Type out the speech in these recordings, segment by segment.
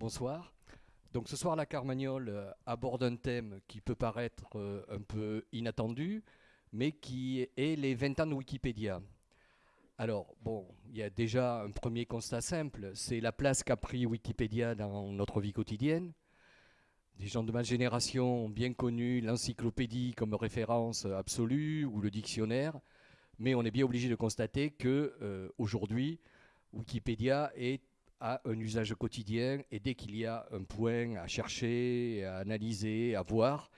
Bonsoir. Donc ce soir, la Carmagnole euh, aborde un thème qui peut paraître euh, un peu inattendu, mais qui est les 20 ans de Wikipédia. Alors, bon, il y a déjà un premier constat simple, c'est la place qu'a pris Wikipédia dans notre vie quotidienne. Des gens de ma génération ont bien connu l'encyclopédie comme référence absolue ou le dictionnaire, mais on est bien obligé de constater que euh, aujourd'hui, Wikipédia est à un usage quotidien et dès qu'il y a un point à chercher, à analyser, à voir,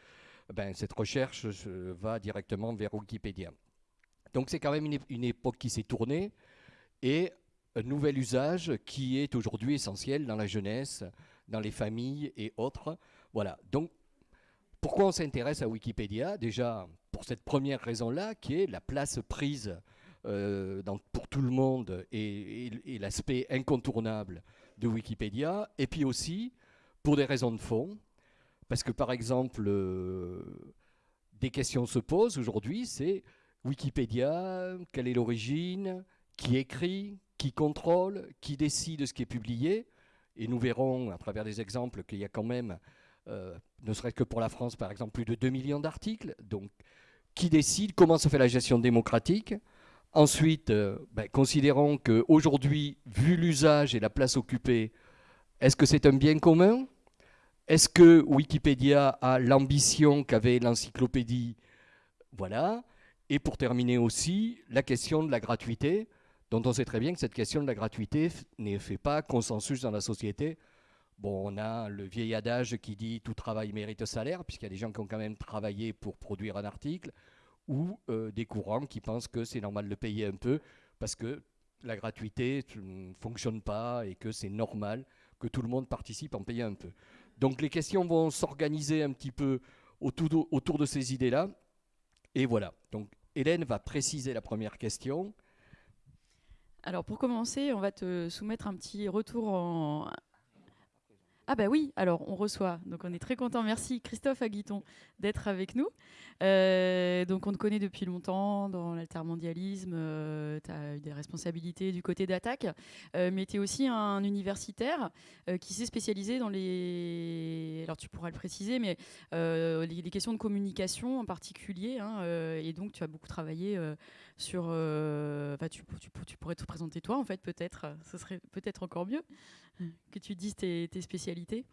ben, cette recherche va directement vers Wikipédia. Donc c'est quand même une, époque qui s'est tournée et un nouvel usage qui est aujourd'hui essentiel dans la jeunesse, dans les familles et autres. Voilà. Donc pourquoi on s'intéresse à Wikipédia? Déjà pour cette première raison-là, qui est la place prise euh, pour tout le monde et, l'aspect incontournable de Wikipédia, et puis aussi pour des raisons de fond, parce que par exemple, euh, des questions se posent aujourd'hui, c'est Wikipédia, quelle est l'origine, qui écrit, qui contrôle, qui décide de ce qui est publié, et nous verrons à travers des exemples qu'il y a quand même, euh, ne serait-ce que pour la France par exemple, plus de 2 millions d'articles, donc qui décide, comment se fait la gestion démocratique, Ensuite, euh, ben, considérons qu'aujourd'hui, vu l'usage et la place occupée, est-ce que c'est un bien commun? Est-ce que Wikipédia a l'ambition qu'avait l'encyclopédie? Voilà. Et pour terminer aussi, la question de la gratuité, dont on sait très bien que cette question de la gratuité ne fait pas consensus dans la société. Bon, on a le vieil adage qui dit tout travail mérite salaire, puisqu'il y a des gens qui ont quand même travaillé pour produire un article ou euh, des courants qui pensent que c'est normal de payer un peu parce que la gratuité ne fonctionne pas et que c'est normal que tout le monde participe en payant un peu. Donc les questions vont s'organiser un petit peu autour de ces idées-là. Et voilà. Donc Hélène va préciser la première question. Alors pour commencer, on va te soumettre un petit retour en, ah bah oui, alors on reçoit, donc on est très content. Merci Christophe Aguiton d'être avec nous. Euh, donc on te connaît depuis longtemps dans l'altermondialisme, euh, tu as eu des responsabilités du côté d'attaque, euh, mais tu es aussi un universitaire qui s'est spécialisé dans les... Alors tu pourras le préciser, mais les, questions de communication en particulier, hein, et donc tu as beaucoup travaillé sur... tu, tu, pourrais te présenter toi en fait peut-être, ce serait peut-être encore mieux que tu dises tes spécialités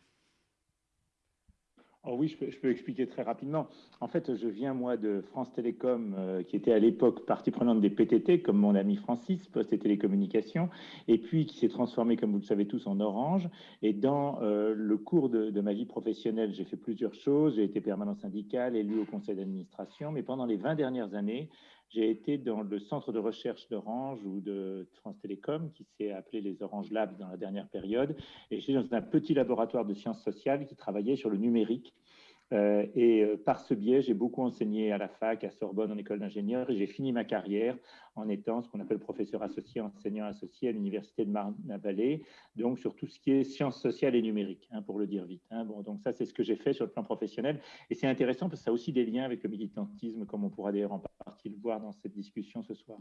Oh oui, je peux, expliquer très rapidement. En fait, je viens, moi, de France Télécom, euh, qui était à l'époque partie prenante des PTT, comme mon ami Francis, Poste et Télécommunications, et puis qui s'est transformé, comme vous le savez tous, en Orange. Et dans euh, le cours de, de, ma vie professionnelle, j'ai fait plusieurs choses. J'ai été permanent syndical, élu au conseil d'administration, mais pendant les 20 dernières années, j'ai été dans le centre de recherche d'Orange ou de France Télécom, qui s'est appelé les Orange Labs dans la dernière période. Et j'étais dans un petit laboratoire de sciences sociales qui travaillait sur le numérique euh, et euh, par ce biais, j'ai beaucoup enseigné à la fac, à Sorbonne, en école d'ingénieur, et j'ai fini ma carrière en étant ce qu'on appelle professeur associé, enseignant associé à l'université de Marne-la-Vallée, donc sur tout ce qui est sciences sociales et numériques, hein, pour le dire vite. Hein. Bon, donc ça, c'est ce que j'ai fait sur le plan professionnel, et c'est intéressant parce que ça a aussi des liens avec le militantisme, comme on pourra d'ailleurs en partie le voir dans cette discussion ce soir.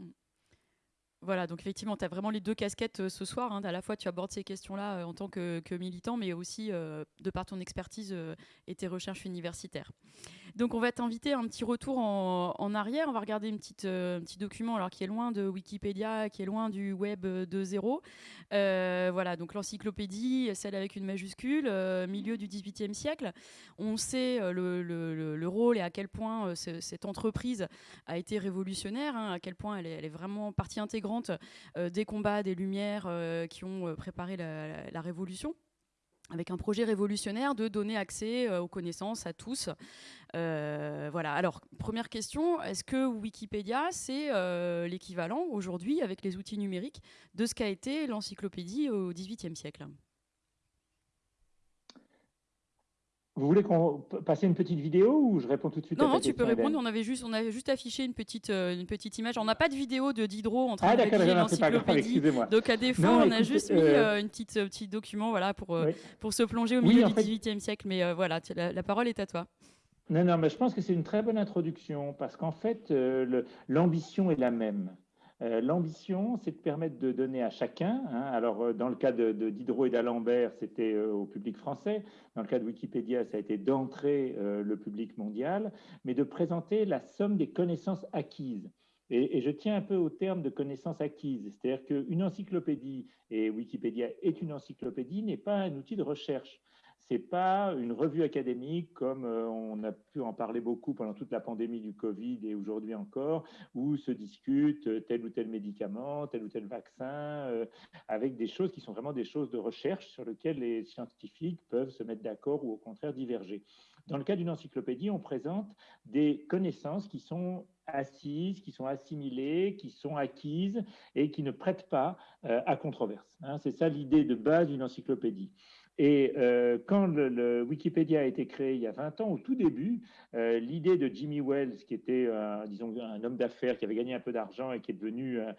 Voilà, donc effectivement, tu as vraiment les deux casquettes euh, ce soir. Hein. À la fois, tu abordes ces questions-là euh, en tant que, militant, mais aussi euh, de par ton expertise et tes recherches universitaires. Donc, on va t'inviter un petit retour en, arrière. On va regarder une petite, un petit document alors, qui est loin de Wikipédia, qui est loin du web de zéro. voilà, donc l'encyclopédie, celle avec une majuscule, milieu du XVIIIe siècle. On sait le, rôle et à quel point cette entreprise a été révolutionnaire, hein, à quel point elle est vraiment partie intégrante euh, des combats, des lumières euh, qui ont euh, préparé la, révolution avec un projet révolutionnaire de donner accès aux connaissances à tous. voilà. Alors, première question, est-ce que Wikipédia, c'est l'équivalent aujourd'hui, avec les outils numériques, de ce qu'a été l'encyclopédie au XVIIIe siècle? Vous voulez qu'on passe une petite vidéo ou je réponds tout de suite Non, non, tu peux répondre. On avait juste, on avait juste affiché une petite, euh, une petite image. On n'a pas de vidéo de Diderot en train ah, de l'encyclopédie. Donc à défaut, on a juste mis euh, euh, une petite, petit document, voilà, pour pour se plonger au milieu du XVIIIe siècle. Mais voilà, la, parole est à toi. Non, non, mais je pense que c'est une très bonne introduction parce qu'en fait, l'ambition est la même. Euh, l'ambition, c'est de permettre de donner à chacun, hein, alors euh, dans le cas de, Diderot et d'Alembert, c'était euh, au public français, dans le cas de Wikipédia, ça a été d'entrer le public mondial, mais de présenter la somme des connaissances acquises. Et, et, je tiens un peu au terme de connaissances acquises, c'est-à-dire qu'une encyclopédie, et Wikipédia est une encyclopédie, n'est pas un outil de recherche c'est pas une revue académique comme euh, on a pu en parler beaucoup pendant toute la pandémie du Covid et aujourd'hui encore, où se discute euh, tel ou tel médicament, tel ou tel vaccin, euh, avec des choses qui sont vraiment des choses de recherche sur lesquelles les scientifiques peuvent se mettre d'accord ou au contraire diverger. Dans le cas d'une encyclopédie, on présente des connaissances qui sont assises, qui sont assimilées, qui sont acquises et qui ne prêtent pas à controverse. Hein. C'est ça l'idée de base d'une encyclopédie. Et euh, quand le, Wikipédia a été créé il y a 20 ans, au tout début, euh, l'idée de Jimmy Wells, qui était, disons, un homme d'affaires qui avait gagné un peu d'argent et qui est devenu, euh,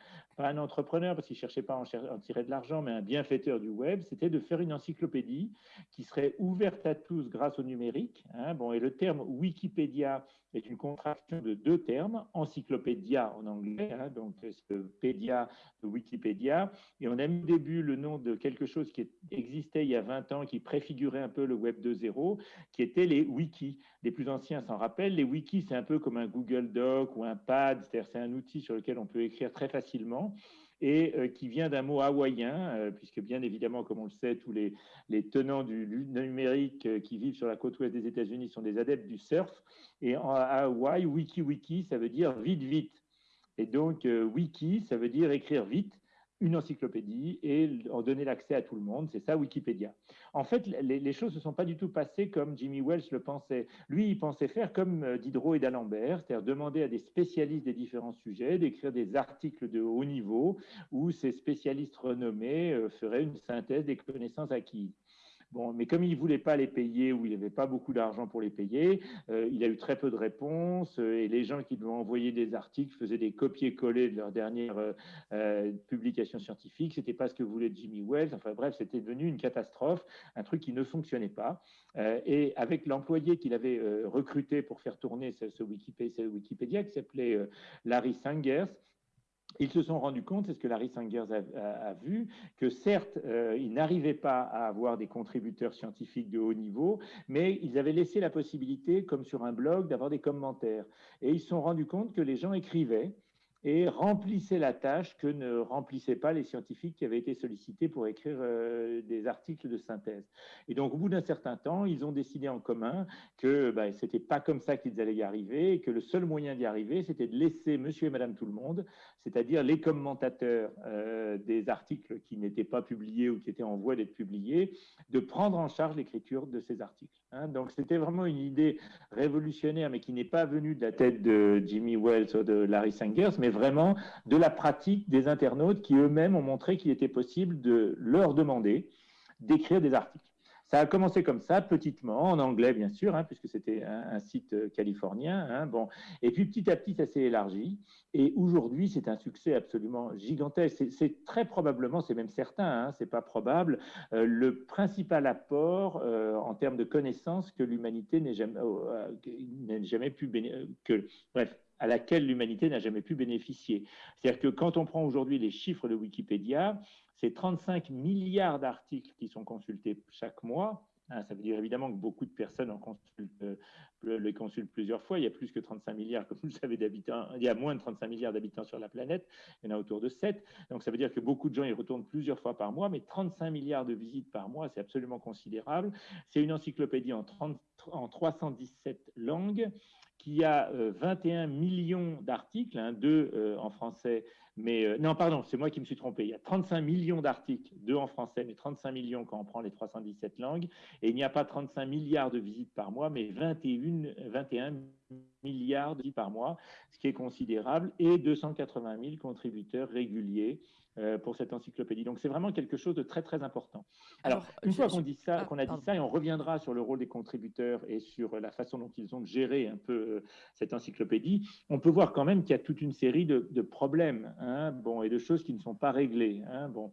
un entrepreneur parce qu'il ne cherchait pas à en, tirer de l'argent, mais un bienfaiteur du web, c'était de faire une encyclopédie qui serait ouverte à tous grâce au numérique. Hein. bon, et le terme Wikipédia est une contraction de deux termes, encyclopédia en anglais, hein, donc pédia de Wikipédia, et on a mis au début le nom de quelque chose qui existait il y a 20 ans, qui préfigurait un peu le Web 2.0, qui était les wikis. Les plus anciens s'en rappellent, les wikis c'est un peu comme un Google Doc ou un Pad, c'est-à-dire c'est un outil sur lequel on peut écrire très facilement et euh, qui vient d'un mot hawaïen, euh, puisque bien évidemment, comme on le sait, tous les, les tenants du numérique euh, qui vivent sur la côte ouest des États-Unis sont des adeptes du surf. Et en Hawaï, wiki wiki, ça veut dire vite vite. Et donc, wiki, ça veut dire écrire vite une encyclopédie et en donner l'accès à tout le monde. C'est ça Wikipédia. En fait, les, choses ne sont pas du tout passées comme Jimmy Wells le pensait. Lui, il pensait faire comme euh, Diderot et d'Alembert, c'est-à-dire demander à des spécialistes des différents sujets d'écrire des articles de haut niveau où ces spécialistes renommés euh, feraient une synthèse des connaissances acquises. Bon, mais comme il ne voulait pas les payer ou il n'avait pas beaucoup d'argent pour les payer, euh, il a eu très peu de réponses euh, et les gens qui lui ont envoyé des articles faisaient des copier-coller de leur dernière euh, publication scientifique. C'était pas ce que voulait Jimmy Wells. Enfin bref, c'était devenu une catastrophe, un truc qui ne fonctionnait pas. et avec l'employé qu'il avait recruté pour faire tourner ce, ce Wikipédia qui s'appelait Larry Sangers, ils se sont rendus compte, c'est ce que Larry Sangers a, vu, que certes, euh, ils n'arrivaient pas à avoir des contributeurs scientifiques de haut niveau, mais ils avaient laissé la possibilité, comme sur un blog, d'avoir des commentaires. Et ils se sont rendus compte que les gens écrivaient, et remplissait la tâche que ne remplissaient pas les scientifiques qui avaient été sollicités pour écrire euh, des articles de synthèse. Et donc, au bout d'un certain temps, ils ont décidé en commun que ce n'était pas comme ça qu'ils allaient y arriver, et que le seul moyen d'y arriver, c'était de laisser monsieur et madame tout le monde, c'est-à-dire les commentateurs euh, des articles qui n'étaient pas publiés ou qui étaient en voie d'être publiés, de prendre en charge l'écriture de ces articles. Hein. donc, c'était vraiment une idée révolutionnaire, mais qui n'est pas venue de la tête de Jimmy Wells ou de Larry Sangers, mais vraiment de la pratique des internautes qui eux-mêmes ont montré qu'il était possible de leur demander d'écrire des articles. Ça a commencé comme ça, petitement, en anglais bien sûr, hein, puisque c'était un, site euh, californien. Hein, bon. Et puis petit à petit, ça s'est élargi. Et aujourd'hui, c'est un succès absolument gigantesque. C'est très probablement, c'est même certain, hein, c'est pas probable, euh, le principal apport euh, en termes de connaissances que l'humanité n'ait jamais, jamais pu que bref à laquelle l'humanité n'a jamais pu bénéficier. C'est-à-dire que quand on prend aujourd'hui les chiffres de Wikipédia, c'est 35 milliards d'articles qui sont consultés chaque mois. Hein, ça veut dire évidemment que beaucoup de personnes en consultent, euh, les consultent plusieurs fois. Il y a plus que 35 milliards, comme vous le savez, d'habitants. Il y a moins de 35 milliards d'habitants sur la planète. Il y en a autour de 7. Donc ça veut dire que beaucoup de gens y retournent plusieurs fois par mois, mais 35 milliards de visites par mois, c'est absolument considérable. C'est une encyclopédie en, 30, en 317 langues qui a 21 euh, millions d'articles, hein, deux euh, en français, mais euh, non, pardon, c'est moi qui me suis trompé. Il y a 35 millions d'articles, deux en français, mais 35 millions quand on prend les 317 langues. Et il n'y a pas 35 milliards de visites par mois, mais 21, 21 milliards de visites par mois, ce qui est considérable, et 280 000 contributeurs réguliers euh, pour cette encyclopédie. Donc c'est vraiment quelque chose de très très important. Alors, une fois qu'on dit ça, ah, qu'on a dit ça, et on reviendra sur le rôle des contributeurs et sur la façon dont ils ont géré un peu euh, cette encyclopédie, on peut voir quand même qu'il y a toute une série de, problèmes, hein, bon, et de choses qui ne sont pas réglées. Hein, bon.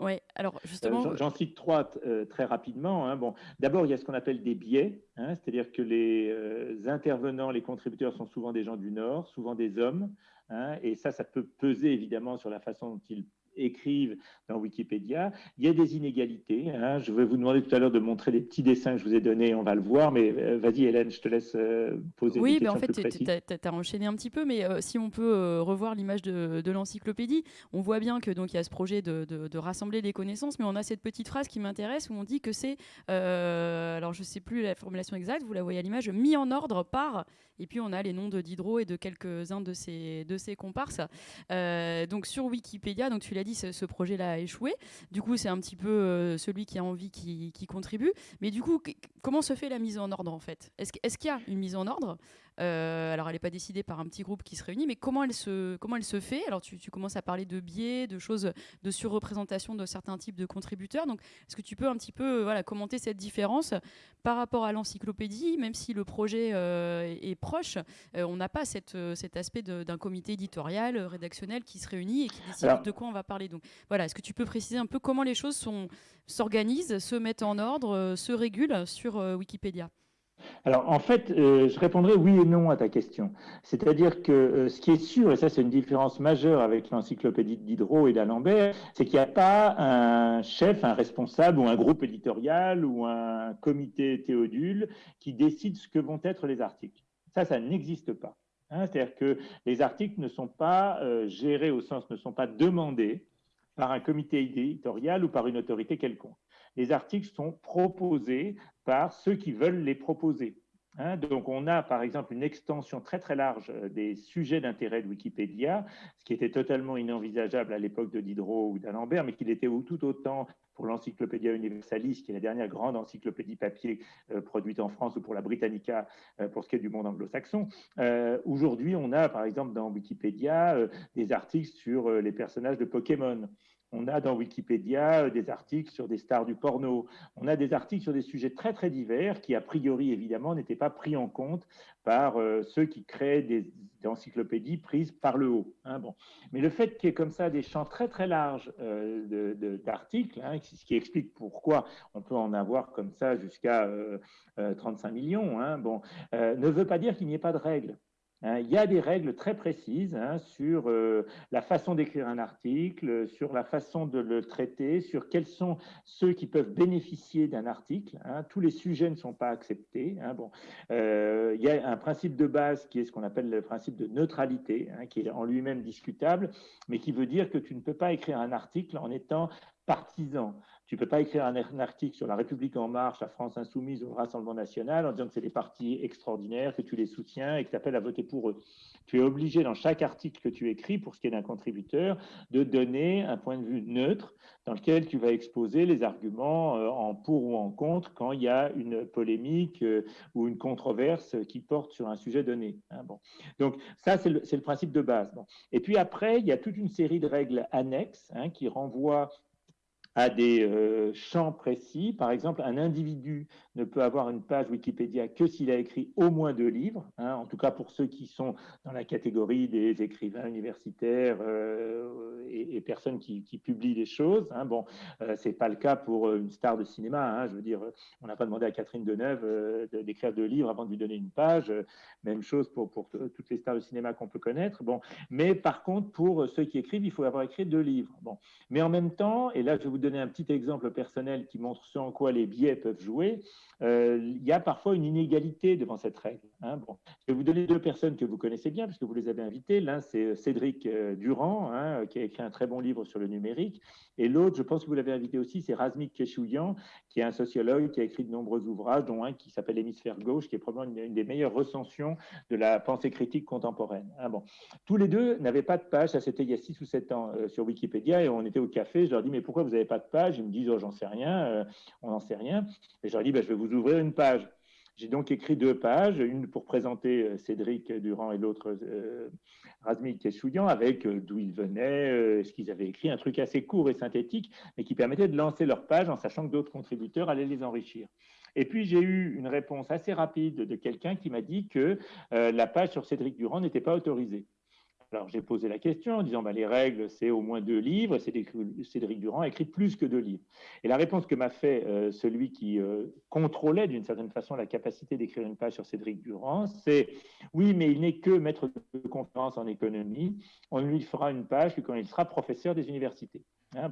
Oui, alors justement. Euh, j'en cite trois très rapidement. Hein. Bon, d'abord, il y a ce qu'on appelle des biais, hein, c'est-à-dire que les intervenants, les contributeurs sont souvent des gens du Nord, souvent des hommes, hein, et ça, ça peut peser évidemment sur la façon dont ils écrivent dans Wikipédia. Il y a des inégalités. Hein. Je vais vous demander tout à l'heure de montrer les petits dessins que je vous ai donnés, on va le voir, mais euh, vas-y Hélène, je te laisse euh, poser oui, des questions Oui, en fait, tu as, enchaîné un petit peu, mais euh, si on peut revoir l'image de, l'encyclopédie, on voit bien que donc il y a ce projet de, de, rassembler les connaissances, mais on a cette petite phrase qui m'intéresse où on dit que c'est, alors je ne sais plus la formulation exacte, vous la voyez à l'image, mis en ordre par, et puis on a les noms de Diderot et de quelques-uns de ses, de ses comparses. donc sur Wikipédia, donc tu l'as dit, ce, projet-là a échoué. Du coup, c'est un petit peu euh, celui qui a envie qui, contribue. Mais du coup, comment se fait la mise en ordre en fait? Est-ce qu'il y a une mise en ordre? euh, alors, elle n'est pas décidée par un petit groupe qui se réunit, mais comment elle se, comment elle se fait? Alors, tu, commences à parler de biais, de choses, de surreprésentation de certains types de contributeurs. Donc, est-ce que tu peux un petit peu voilà, commenter cette différence par rapport à l'encyclopédie? Même si le projet euh, est proche, euh, on n'a pas cette, cet aspect d'un comité éditorial, rédactionnel qui se réunit et qui décide de quoi on va parler. Donc, voilà, est-ce que tu peux préciser un peu comment les choses s'organisent, se mettent en ordre, se régulent sur Wikipédia? Alors, en fait, euh, je répondrai oui et non à ta question. C'est-à-dire que euh, ce qui est sûr, et ça c'est une différence majeure avec l'encyclopédie de Diderot et d'Alembert, c'est qu'il n'y a pas un chef, un responsable ou un groupe éditorial ou un comité théodule qui décide ce que vont être les articles. Ça, ça n'existe pas. Hein. C'est-à-dire que les articles ne sont pas euh, gérés au sens, ne sont pas demandés par un comité éditorial ou par une autorité quelconque les articles sont proposés par ceux qui veulent les proposer. Hein. donc, on a par exemple une extension très très large euh, des sujets d'intérêt de Wikipédia, ce qui était totalement inenvisageable à l'époque de Diderot ou d'Alembert, mais qui l'était tout autant pour l'Encyclopédia Universalis, qui est la dernière grande encyclopédie papier euh, produite en France, ou pour la Britannica, euh, pour ce qui est du monde anglo-saxon. Aujourd'hui, on a par exemple dans Wikipédia des articles sur les personnages de Pokémon. On a dans Wikipédia euh, des articles sur des stars du porno. On a des articles sur des sujets très très divers qui, a priori, évidemment, n'étaient pas pris en compte par euh, ceux qui créent des, encyclopédies prises par le haut. Hein, bon. Mais le fait qu'il y ait comme ça des champs très très larges euh, d'articles, hein, ce qui explique pourquoi on peut en avoir comme ça jusqu'à 35 millions, hein, bon, ne veut pas dire qu'il n'y ait pas de règles. Hein, il y a des règles très précises hein, sur euh, la façon d'écrire un article, sur la façon de le traiter, sur quels sont ceux qui peuvent bénéficier d'un article. Hein. Tous les sujets ne sont pas acceptés. Bon, euh, il y a un principe de base qui est ce qu'on appelle le principe de neutralité, qui est en lui-même discutable, mais qui veut dire que tu ne peux pas écrire un article en étant partisan. Tu ne peux pas écrire un, article sur la République en marche, la France insoumise ou le Rassemblement national en disant que c'est des partis extraordinaires, que tu les soutiens et que tu appelles à voter pour eux. Tu es obligé dans chaque article que tu écris, pour ce qui est d'un contributeur, de donner un point de vue neutre dans lequel tu vas exposer les arguments euh, en pour ou en contre quand il y a une polémique euh, ou une controverse qui porte sur un sujet donné. Hein, bon. Donc ça, c'est le, principe de base. Et puis après, il y a toute une série de règles annexes hein, qui renvoient à des euh, champs précis. Par exemple, un individu ne peut avoir une page Wikipédia que s'il a écrit au moins deux livres, hein, en tout cas pour ceux qui sont dans la catégorie des écrivains universitaires euh, et, personnes qui, publient des choses. Hein. Bon, euh, c'est pas le cas pour une star de cinéma. Hein. je veux dire, on n'a pas demandé à Catherine Deneuve d'écrire deux livres avant de lui donner une page. Même chose pour, pour toutes les stars de cinéma qu'on peut connaître. Bon, mais par contre, pour ceux qui écrivent, il faut avoir écrit deux livres. Bon, mais en même temps, et là je vous donner un petit exemple personnel qui montre ce en quoi les biais peuvent jouer. Euh, il y a parfois une inégalité devant cette règle. Hein. Je vais vous donner deux personnes que vous connaissez bien, puisque vous les avez invitées. L'un, c'est euh, Cédric euh, Durand, hein, qui a écrit un très bon livre sur le numérique. Et l'autre, je pense que vous l'avez invité aussi, c'est Razmik Keshouyan, qui est un sociologue qui a écrit de nombreux ouvrages, dont un qui s'appelle Hémisphère gauche, qui est probablement une, des meilleures recensions de la pensée critique contemporaine. Hein. bon. Tous les deux n'avaient pas de page, ça c'était il y a 6 ou 7 ans sur Wikipédia, et on était au café, je leur dis, mais pourquoi vous n'avez pas de page Ils me disent, oh, j'en sais rien, on n'en sait rien. Et je leur dis, bah, je vais vous ouvrir une page. J'ai donc écrit deux pages, une pour présenter euh, Cédric Durand et l'autre euh, Razmik avec euh, d'où ils venaient, euh, ce qu'ils avaient écrit, un truc assez court et synthétique, mais qui permettait de lancer leur page en sachant que d'autres contributeurs allaient les enrichir. Et puis j'ai eu une réponse assez rapide de quelqu'un qui m'a dit que la page sur Cédric Durand n'était pas autorisée. Alors j'ai posé la question en disant bah, les règles, c'est au moins deux livres, Cédric Durand a écrit plus que deux livres. Et la réponse que m'a fait euh, celui qui euh, contrôlait d'une certaine façon la capacité d'écrire une page sur Cédric Durand, c'est oui, mais il n'est que maître de conférence en économie, on lui fera une page quand il sera professeur des universités.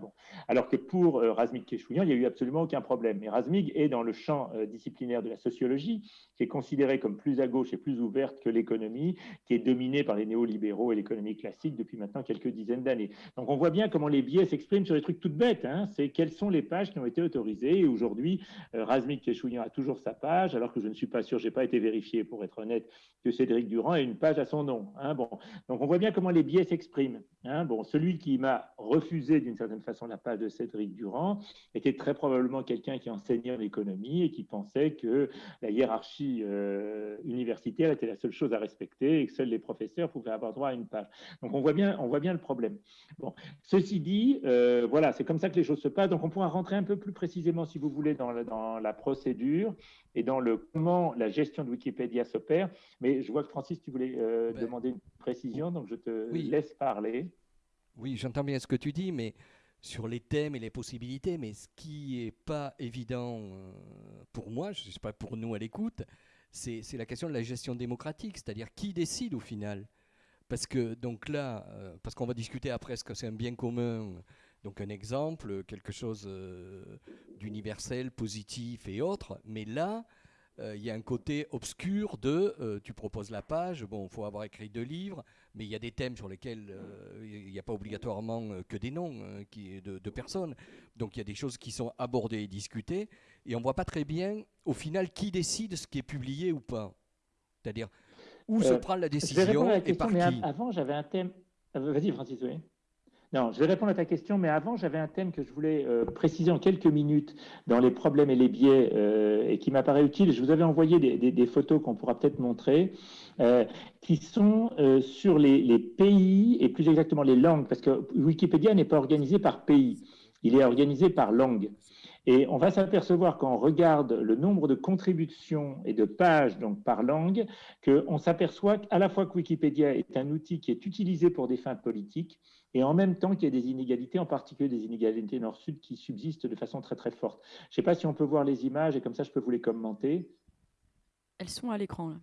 Bon. Alors que pour euh, Razmig Keshouyan, il n'y a eu absolument aucun problème. Mais Razmig est dans le champ euh, disciplinaire de la sociologie, qui est considéré comme plus à gauche et plus ouverte que l'économie, qui est dominée par les néolibéraux et l'économie classique depuis maintenant quelques dizaines d'années. Donc on voit bien comment les biais s'expriment sur des trucs toutes bêtes. Hein. C'est quelles sont les pages qui ont été autorisées. Et aujourd'hui, euh, Razmig Keshouyan a toujours sa page, alors que je ne suis pas sûr, je n'ai pas été vérifié pour être honnête, que Cédric Durand ait une page à son nom. Hein. Bon. Donc on voit bien comment les biais s'expriment. Hein. Bon, celui qui m'a refusé d'une certaine façon la page de Cédric Durand, était très probablement quelqu'un qui enseignait l'économie et qui pensait que la hiérarchie euh, universitaire était la seule chose à respecter et que seuls les professeurs pouvaient avoir droit à une page. Donc on voit bien, on voit bien le problème. Bon, ceci dit, euh, voilà, c'est comme ça que les choses se passent. Donc on pourra rentrer un peu plus précisément, si vous voulez, dans la, dans la procédure et dans le comment la gestion de Wikipédia s'opère. Mais je vois que Francis, tu voulais euh, ben, demander une précision, donc je te laisse parler. Oui, j'entends bien ce que tu dis, mais sur les thèmes et les possibilités, mais ce qui n'est pas évident euh, pour moi, je ne sais pas pour nous à l'écoute, c'est la question de la gestion démocratique, c'est-à-dire qui décide au final. Parce que donc là, euh, parce qu'on va discuter après ce que c'est un bien commun, donc un exemple, quelque chose euh, d'universel, positif et autre, mais là, il y a un côté obscur de tu proposes la page, bon, il faut avoir écrit deux livres, mais il y a des thèmes sur lesquels euh, il n'y a pas obligatoirement que des noms qui, de, de, personnes. Donc il y a des choses qui sont abordées et discutées, et on ne voit pas très bien au final qui décide ce qui est publié ou pas. C'est-à-dire où se prend la décision et par qui. Avant, j'avais un thème. Vas-y, Francis, oui. Non, je vais répondre à ta question, mais avant, j'avais un thème que je voulais euh, préciser en quelques minutes dans les problèmes et les biais euh, et qui m'apparaît utile. Je vous avais envoyé des, photos qu'on pourra peut-être montrer, euh, qui sont sur les, pays et plus exactement les langues, parce que Wikipédia n'est pas organisé par pays, il est organisé par langue. Et on va s'apercevoir quand on regarde le nombre de contributions et de pages donc par langue, qu'on s'aperçoit à la fois que Wikipédia est un outil qui est utilisé pour des fins politiques, et en même temps qu'il y a des inégalités, en particulier des inégalités nord-sud qui subsistent de façon très très forte. Je ne sais pas si on peut voir les images et comme ça je peux vous les commenter. Elles sont à l'écran là.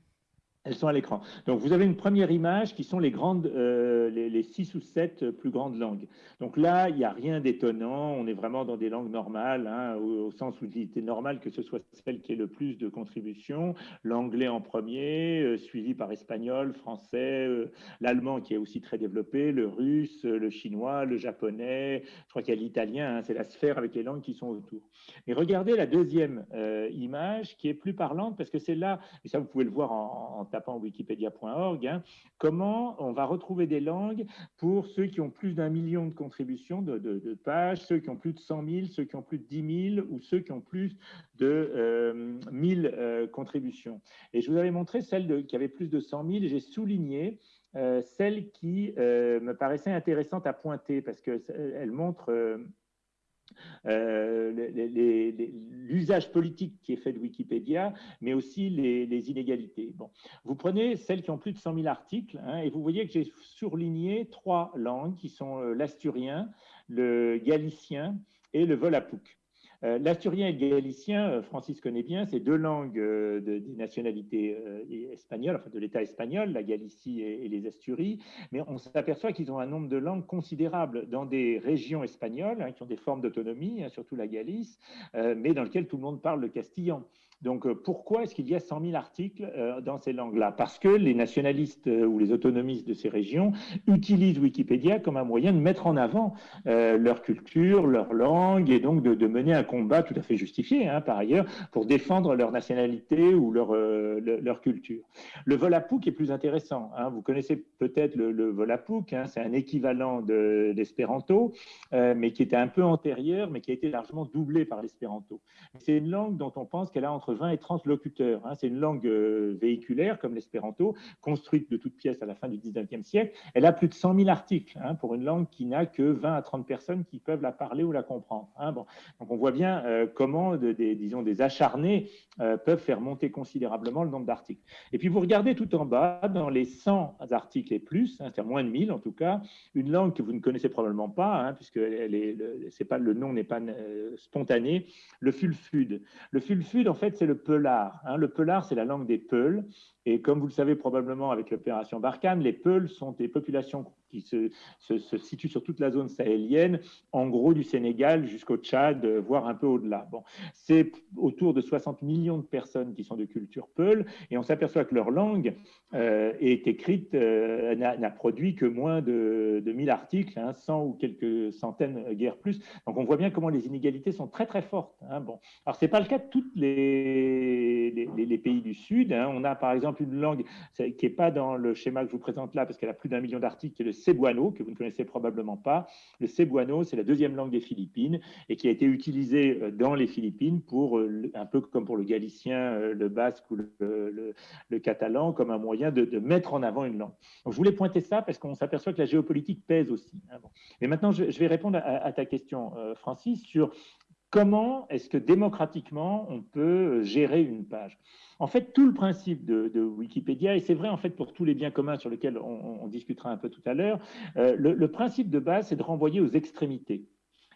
Elles sont à l'écran. Donc, vous avez une première image qui sont les grandes, euh, les, six ou sept plus grandes langues. Donc là, il n'y a rien d'étonnant. On est vraiment dans des langues normales, hein, au, sens où il était normal que ce soit celle qui ait le plus de contributions. L'anglais en premier, euh, suivi par espagnol, français, euh, l'allemand qui est aussi très développé, le russe, le chinois, le japonais. Je crois qu'il y a l'italien. Hein, c'est la sphère avec les langues qui sont autour. Et regardez la deuxième image qui est plus parlante parce que c'est là, et ça vous pouvez le voir en tapant wikipedia.org, hein, comment on va retrouver des langues pour ceux qui ont plus d'un million de contributions de, pages, ceux qui ont plus de 100 000, ceux qui ont plus de 10 000 ou ceux qui ont plus de euh, 1000 euh, contributions. Et je vous avais montré celle qui avait plus de 100 000 et j'ai souligné euh, celle qui euh, me paraissait intéressante à pointer parce qu'elle montre euh, l'usage politique qui est fait de Wikipédia, mais aussi les, inégalités. Bon. Vous prenez celles qui ont plus de 100 000 articles, hein, et vous voyez que j'ai surligné trois langues qui sont euh, l'asturien, le galicien et le volapük. Euh, l'asturien et le galicien, euh, Francis connaît bien, c'est deux langues euh, de, des nationalités espagnoles, enfin de l'État espagnol, la Galicie et, les Asturies, mais on s'aperçoit qu'ils ont un nombre de langues considérable dans des régions espagnoles hein, qui ont des formes d'autonomie, hein, surtout la Galice, mais dans lesquelles tout le monde parle le castillan. Donc, euh, pourquoi est-ce qu'il y a 100 000 articles euh, dans ces langues-là? Parce que les nationalistes euh, ou les autonomistes de ces régions utilisent Wikipédia comme un moyen de mettre en avant leur culture, leur langue, et donc de, mener un combat tout à fait justifié, hein, par ailleurs, pour défendre leur nationalité ou leur, culture. Le Volapük est plus intéressant. Hein. Vous connaissez peut-être le, le hein, c'est un équivalent d'espéranto, mais qui était un peu antérieur, mais qui a été largement doublé par l'espéranto. C'est une langue dont on pense qu'elle a entre entre 20 et 30 locuteurs. Hein. C'est une langue euh, véhiculaire, comme l'espéranto, construite de toutes pièces à la fin du 19e siècle. Elle a plus de 100 000 articles hein, pour une langue qui n'a que 20 à 30 personnes qui peuvent la parler ou la comprendre. Hein. Donc on voit bien euh, comment des, disons, des acharnés euh, peuvent faire monter considérablement le nombre d'articles. Et puis vous regardez tout en bas, dans les 100 articles et plus, c'est-à-dire moins de 1000 en tout cas, une langue que vous ne connaissez probablement pas, puisque elle est, le, pas, le nom n'est pas spontané, le fulfud. Le fulfud, en fait, c'est le peulard. Hein. Le peulard, c'est la langue des Peuls. Et comme vous le savez probablement avec l'opération Barkhane, les Peuls sont des populations qui se, se, situent sur toute la zone sahélienne, en gros du Sénégal jusqu'au Tchad, voire un peu au-delà. Bon, c'est autour de 60 millions de personnes qui sont de culture Peul, et on s'aperçoit que leur langue euh, est écrite, euh, n'a produit que moins de, de 1000 articles, 100 hein, ou quelques centaines, euh, guère plus. Donc on voit bien comment les inégalités sont très très fortes. Hein. Bon, alors c'est pas le cas de tous les, les, pays du Sud. Hein. On a par exemple une langue qui n'est pas dans le schéma que je vous présente là, parce qu'elle a plus d'un million d'articles, cebuano, que vous ne connaissez probablement pas. Le cebuano, c'est la deuxième langue des Philippines et qui a été utilisée euh, dans les Philippines pour, euh, un peu comme pour le galicien, euh, le basque ou le, catalan, comme un moyen de, mettre en avant une langue. Je voulais pointer ça parce qu'on s'aperçoit que la géopolitique pèse aussi. Hein, et maintenant, je, vais répondre à ta question, Francis, sur comment est-ce que démocratiquement on peut gérer une page? En fait, tout le principe de, Wikipédia, et c'est vrai en fait pour tous les biens communs sur lesquels on, discutera un peu tout à l'heure, euh, le, principe de base, c'est de renvoyer aux extrémités.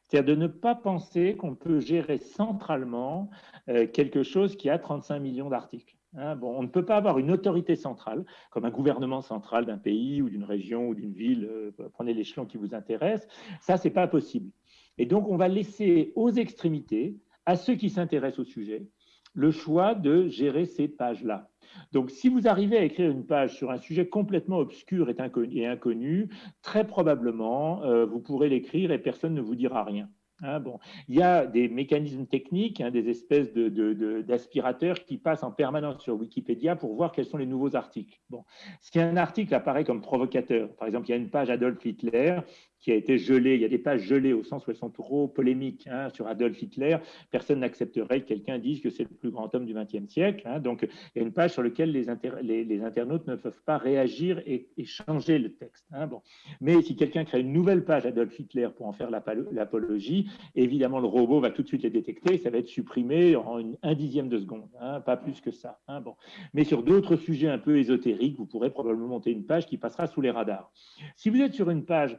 C'est-à-dire de ne pas penser qu'on peut gérer centralement euh, quelque chose qui a 35 millions d'articles. Hein. bon, on ne peut pas avoir une autorité centrale, comme un gouvernement central d'un pays ou d'une région ou d'une ville, euh, prenez l'échelon qui vous intéresse, ça, c'est pas possible. Et donc, on va laisser aux extrémités, à ceux qui s'intéressent au sujet, le choix de gérer ces pages-là. Donc, si vous arrivez à écrire une page sur un sujet complètement obscur et inconnu, très probablement, euh, vous pourrez l'écrire et personne ne vous dira rien. Hein, bon. Il y a des mécanismes techniques, hein, des espèces d'aspirateurs de, qui passent en permanence sur Wikipédia pour voir quels sont les nouveaux articles. Bon. Si un article apparaît comme provocateur, par exemple, il y a une page Adolf Hitler qui a été gelée, il y a des pages gelées au sens où elles sont trop polémiques hein, sur Adolf Hitler, personne n'accepterait que quelqu'un dise que c'est le plus grand homme du XXe siècle. donc, il y a une page sur laquelle les, internautes ne peuvent pas réagir et, changer le texte. bon. Mais si quelqu'un crée une nouvelle page Adolf Hitler pour en faire l'apologie, évidemment, le robot va tout de suite les détecter, ça va être supprimé en un dixième de seconde, hein, pas plus que ça. Hein, bon. Mais sur d'autres sujets un peu ésotériques, vous pourrez probablement monter une page qui passera sous les radars. Si vous êtes sur une page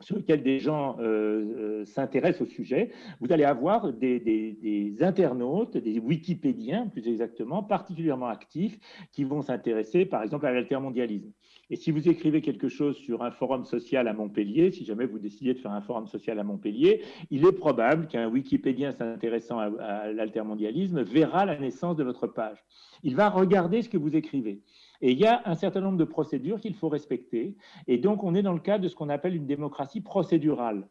sur laquelle des gens euh, euh, s'intéressent au sujet, vous allez avoir des, internautes, des wikipédiens plus exactement, particulièrement actifs, qui vont s'intéresser par exemple à l'altermondialisme. Et si vous écrivez quelque chose sur un forum social à Montpellier, si jamais vous décidez de faire un forum social à Montpellier, il est probable qu'un Wikipédien s'intéressant à, l'altermondialisme verra la naissance de votre page. Il va regarder ce que vous écrivez. Et il y a un certain nombre de procédures qu'il faut respecter. Et donc, on est dans le cadre de ce qu'on appelle une démocratie procédurale.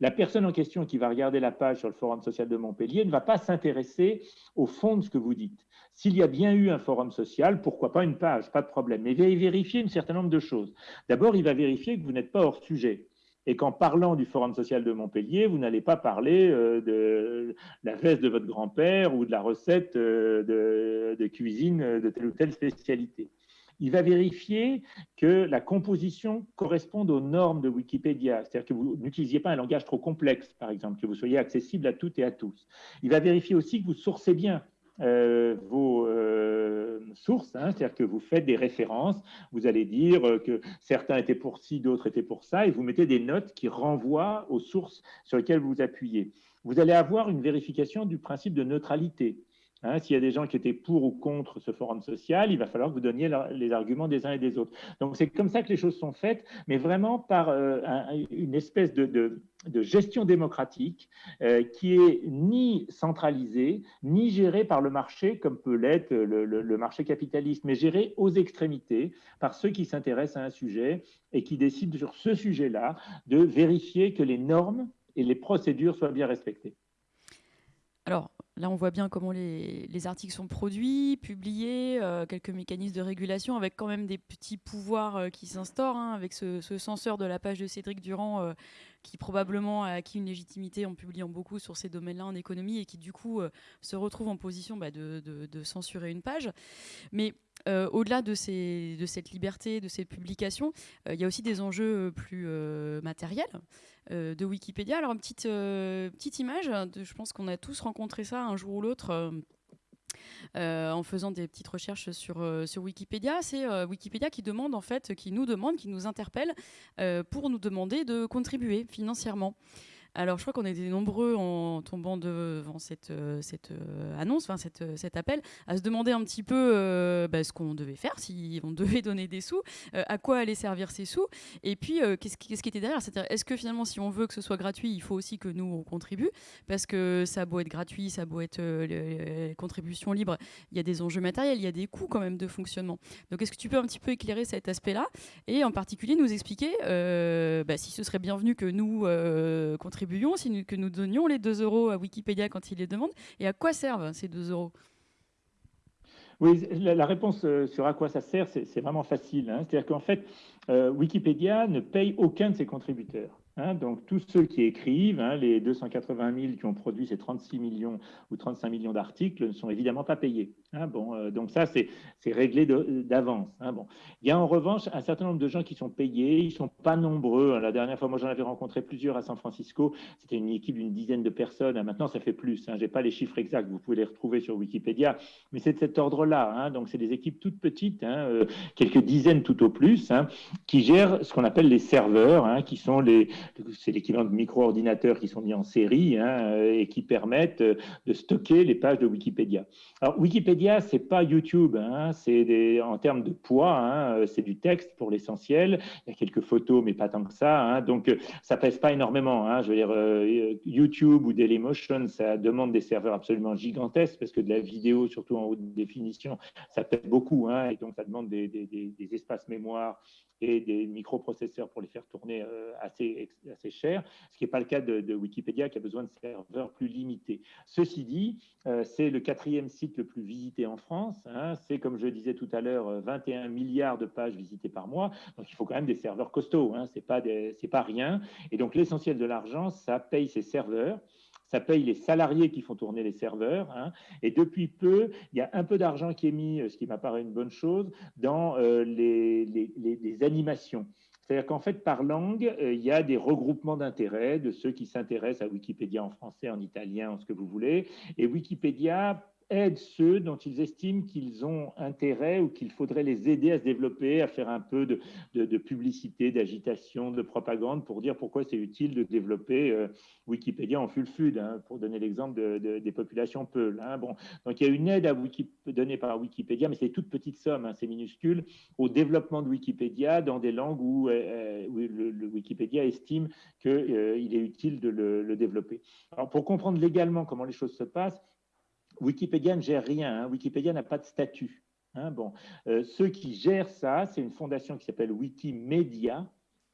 La personne en question qui va regarder la page sur le Forum social de Montpellier ne va pas s'intéresser au fond de ce que vous dites. S'il y a bien eu un forum social, pourquoi pas une page, pas de problème. Mais il va vérifier un certain nombre de choses. D'abord, il va vérifier que vous n'êtes pas hors sujet et qu'en parlant du Forum social de Montpellier, vous n'allez pas parler euh, de la veste de votre grand-père ou de la recette euh, de, cuisine de telle ou telle spécialité. Il va vérifier que la composition corresponde aux normes de Wikipédia, c'est-à-dire que vous n'utilisiez pas un langage trop complexe, par exemple, que vous soyez accessible à toutes et à tous. Il va vérifier aussi que vous sourcez bien, euh, vos euh, sources, hein, c'est-à-dire que vous faites des références, vous allez dire que certains étaient pour ci, d'autres étaient pour ça, et vous mettez des notes qui renvoient aux sources sur lesquelles vous vous appuyez. Vous allez avoir une vérification du principe de neutralité. Hein, s'il y a des gens qui étaient pour ou contre ce forum social, il va falloir que vous donniez les arguments des uns et des autres. Donc c'est comme ça que les choses sont faites, mais vraiment par euh, une espèce de, gestion démocratique euh, qui est ni centralisée, ni gérée par le marché comme peut l'être le, marché capitaliste, mais gérée aux extrémités par ceux qui s'intéressent à un sujet et qui décident sur ce sujet-là de vérifier que les normes et les procédures soient bien respectées. Alors, Là, on voit bien comment les, articles sont produits, publiés, euh, quelques mécanismes de régulation, avec quand même des petits pouvoirs euh, qui s'instaurent, hein, avec ce, censeur de la page de Cédric Durand, qui probablement a acquis une légitimité en publiant beaucoup sur ces domaines-là en économie et qui du coup se retrouve en position bah, de, censurer une page. Mais au-delà de, ces, cette liberté, de cette publication, il y a aussi des enjeux plus matériels de Wikipédia. Alors, une petite, petite image, je pense qu'on a tous rencontré ça un jour ou l'autre euh, en faisant des petites recherches sur, euh, sur Wikipédia. C'est euh, Wikipédia qui demande, en fait, qui nous demande, qui nous interpelle pour nous demander de contribuer financièrement. Alors, je crois qu'on était nombreux en tombant devant cette, euh, cette euh, annonce, enfin cette, euh, cet appel, à se demander un petit peu bah, ce qu'on devait faire, si on devait donner des sous, à quoi allaient servir ces sous, et puis qu'est-ce qui, était derrière? C'est-à-dire, est-ce que finalement, si on veut que ce soit gratuit, il faut aussi que nous on contribue, parce que ça a être gratuit, ça a beau être les contributions libres, il y a des enjeux matériels, il y a des coûts quand même de fonctionnement. Donc, est-ce que tu peux un petit peu éclairer cet aspect-là, et en particulier nous expliquer bah, si ce serait bienvenu que nous contribuions si que nous donnions les 2 euros à Wikipédia quand il les demande Et à quoi servent ces 2 euros? Oui, la, réponse euh, sur à quoi ça sert, c'est vraiment facile. Hein. C'est-à-dire qu'en fait, euh, Wikipédia ne paye aucun de ses contributeurs. Hein, donc tous ceux qui écrivent, hein, les 280 000 qui ont produit ces 36 millions ou 35 millions d'articles ne sont évidemment pas payés. Hein, bon, euh, donc ça, c'est réglé d'avance. bon. Il y a en revanche un certain nombre de gens qui sont payés, ils ne sont pas nombreux. La dernière fois, moi j'en avais rencontré plusieurs à San Francisco, c'était une équipe d'une dizaine de personnes. Maintenant, ça fait plus. Je n'ai pas les chiffres exacts, vous pouvez les retrouver sur Wikipédia, mais c'est de cet ordre-là. donc c'est des équipes toutes petites, euh, quelques dizaines tout au plus, qui gèrent ce qu'on appelle les serveurs, qui sont les c'est l'équivalent de micro-ordinateurs qui sont mis en série hein, et qui permettent de stocker les pages de Wikipédia. Alors, Wikipédia, c'est pas YouTube, hein, c'est en termes de poids, hein, c'est du texte pour l'essentiel. Il y a quelques photos, mais pas tant que ça. donc, ça pèse pas énormément. je veux dire, euh, YouTube ou Dailymotion, ça demande des serveurs absolument gigantesques parce que de la vidéo, surtout en haute définition, ça pèse beaucoup. et donc, ça demande des, des espaces mémoire et des microprocesseurs pour les faire tourner euh, assez, assez cher, ce qui n'est pas le cas de, Wikipédia qui a besoin de serveurs plus limités. Ceci dit, euh, c'est le quatrième site le plus visité en France. Hein. c'est, comme je disais tout à l'heure, 21 milliards de pages visitées par mois. Donc, il faut quand même des serveurs costauds. Hein, Ce n'est pas, rien. Et donc, l'essentiel de l'argent, ça paye ces serveurs ça paye les salariés qui font tourner les serveurs. Hein. Et depuis peu, il y a un peu d'argent qui est mis, ce qui m'apparaît une bonne chose, dans euh, les, animations. C'est-à-dire qu'en fait, par langue, euh, il y a des regroupements d'intérêts de ceux qui s'intéressent à Wikipédia en français, en italien, en ce que vous voulez. Et Wikipédia aident ceux dont ils estiment qu'ils ont intérêt ou qu'il faudrait les aider à se développer, à faire un peu de, publicité, d'agitation, de propagande pour dire pourquoi c'est utile de développer euh, Wikipédia en full-fud, hein, pour donner l'exemple des populations Peul. Hein. Bon, donc il y a une aide à donnée par Wikipédia, mais c'est toute petite somme, hein, c'est minuscule, au développement de Wikipédia dans des langues où, euh, le, Wikipédia estime qu'il euh, est utile de le, le développer. Alors pour comprendre légalement comment les choses se passent, Wikipédia ne gère rien. Hein. Wikipédia n'a pas de statut. Hein. bon, euh, ceux qui gèrent ça, c'est une fondation qui s'appelle Wikimedia,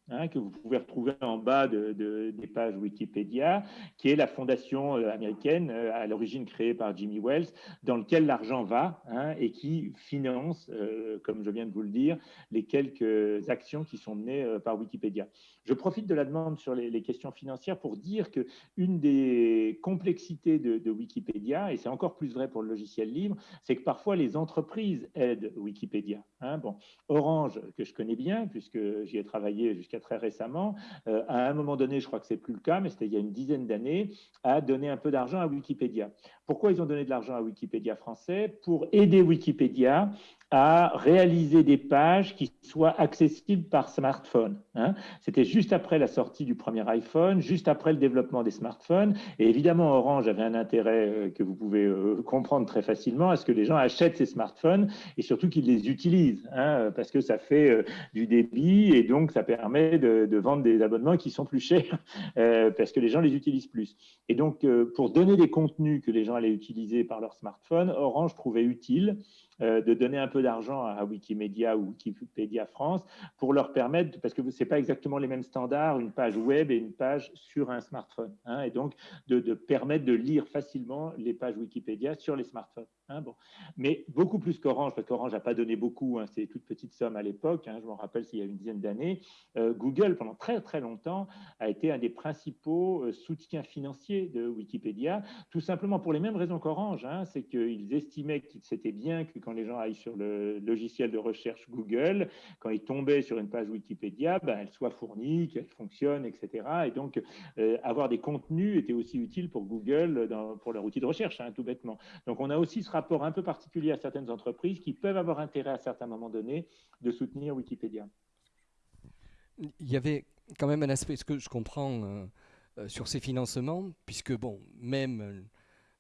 Hein, que vous pouvez retrouver en bas de, des pages Wikipédia, qui est la fondation euh, américaine euh, à l'origine créée par Jimmy Wells, dans lequel l'argent va hein, et qui finance, euh, comme je viens de vous le dire, les quelques actions qui sont menées par Wikipédia. Je profite de la demande sur les, questions financières pour dire que une des complexités de, Wikipédia, et c'est encore plus vrai pour le logiciel libre, c'est que parfois les entreprises aident Wikipédia. Hein. bon, Orange, que je connais bien, puisque j'y ai travaillé jusqu'à très récemment, euh, à un moment donné, je crois que c'est plus le cas, mais c'était il y a une dizaine d'années, a donné un peu d'argent à Wikipédia. Pourquoi ils ont donné de l'argent à Wikipédia français? Pour aider Wikipédia à réaliser des pages qui soient accessibles par smartphone. Hein. C'était juste après la sortie du premier iPhone, juste après le développement des smartphones. Et évidemment, Orange avait un intérêt euh, que vous pouvez euh, comprendre très facilement à ce que les gens achètent ces smartphones et surtout qu'ils les utilisent, hein, parce que ça fait euh, du débit et donc ça permet de, vendre des abonnements qui sont plus chers parce que les gens les utilisent plus. Et donc, pour donner des contenus que les gens allaient utiliser par leur smartphone, Orange trouvait utile de donner un peu d'argent à Wikimedia ou Wikipédia France pour leur permettre, parce que ce n'est pas exactement les mêmes standards, une page web et une page sur un smartphone, hein, et donc de, permettre de lire facilement les pages Wikipédia sur les smartphones. Hein, bon. Mais beaucoup plus qu'Orange, parce qu'Orange n'a pas donné beaucoup, hein, c'est toute petite somme à l'époque, je m'en rappelle, s'il y a une dizaine d'années. Euh, Google, pendant très très longtemps, a été un des principaux soutiens financiers de Wikipédia, tout simplement pour les mêmes raisons qu'Orange. Hein, c'est qu'ils estimaient que c'était bien que quand les gens aillent sur le logiciel de recherche Google, quand ils tombaient sur une page Wikipédia, ben, elle soit fournie, qu'elle fonctionne, etc. Et donc, avoir des contenus était aussi utile pour Google, pour leur outil de recherche, hein, tout bêtement. Donc, on a aussi ce rapport un peu particulier à certaines entreprises qui peuvent avoir intérêt à certains moments donnés de soutenir Wikipédia. Il y avait quand même un aspect, ce que je comprends euh, euh, sur ces financements, puisque, bon, même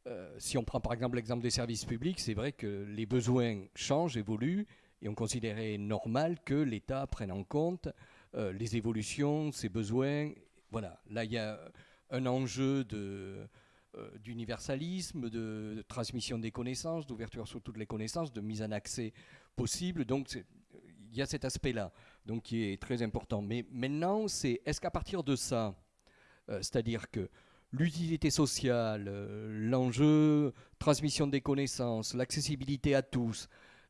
euh, si on prend par exemple l'exemple des services publics, c'est vrai que les besoins changent, évoluent, et on considérait normal que l'État prenne en compte les évolutions, ses besoins. Voilà, là, il y a un enjeu de d'universalisme, de, transmission des connaissances, d'ouverture sur toutes les connaissances, de mise en accès possible. Donc il y a cet aspect-là, qui est très important. Mais maintenant, c'est est-ce qu'à partir de ça, euh, c'est-à-dire que l'utilité sociale, euh, l'enjeu transmission des connaissances, l'accessibilité à tous,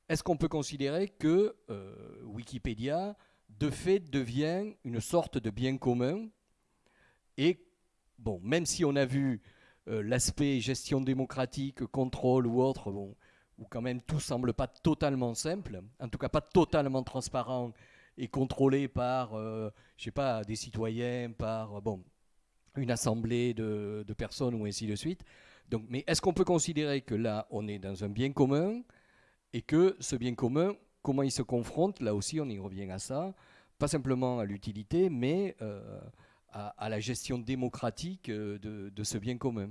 est-ce qu'on peut considérer que euh, Wikipédia, de fait, devient une sorte de bien commun? Et, bon, même si on a vu l'aspect gestion démocratique, contrôle ou autre, bon, où quand même tout semble pas totalement simple, en tout cas pas totalement transparent et contrôlé par, euh, je sais pas, des citoyens, par bon, une assemblée de, personnes ou ainsi de suite. Mais est-ce qu'on peut considérer que là, on est dans un bien commun et que ce bien commun, comment il se confronte Là aussi, on y revient à ça, pas simplement à l'utilité, mais euh, à, la gestion démocratique euh, de ce bien commun?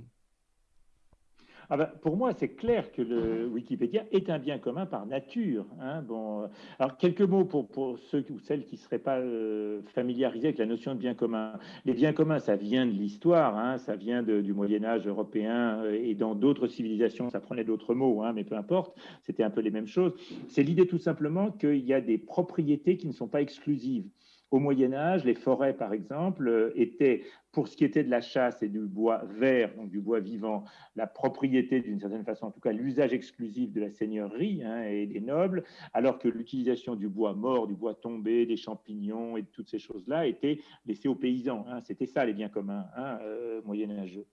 Ah ben, pour moi, c'est clair que le Wikipédia est un bien commun par nature. Hein. Bon, alors, quelques mots pour, ceux ou celles qui ne seraient pas euh, familiarisés avec la notion de bien commun. Les biens communs, ça vient de l'histoire, hein. ça vient du Moyen Âge européen euh, et dans d'autres civilisations, ça prenait d'autres mots, hein, mais peu importe, c'était un peu les mêmes choses. C'est l'idée tout simplement qu'il y a des propriétés qui ne sont pas exclusives. Au Moyen Âge, les forêts, par exemple, euh, étaient pour ce qui était de la chasse et du bois vert, donc du bois vivant, la propriété d'une certaine façon, en tout cas l'usage exclusif de la seigneurie hein, et des nobles, alors que l'utilisation du bois mort, du bois tombé, des champignons et toutes ces choses-là était laissée aux paysans. Hein. C'était ça les biens communs hein, euh, moyenâgeux.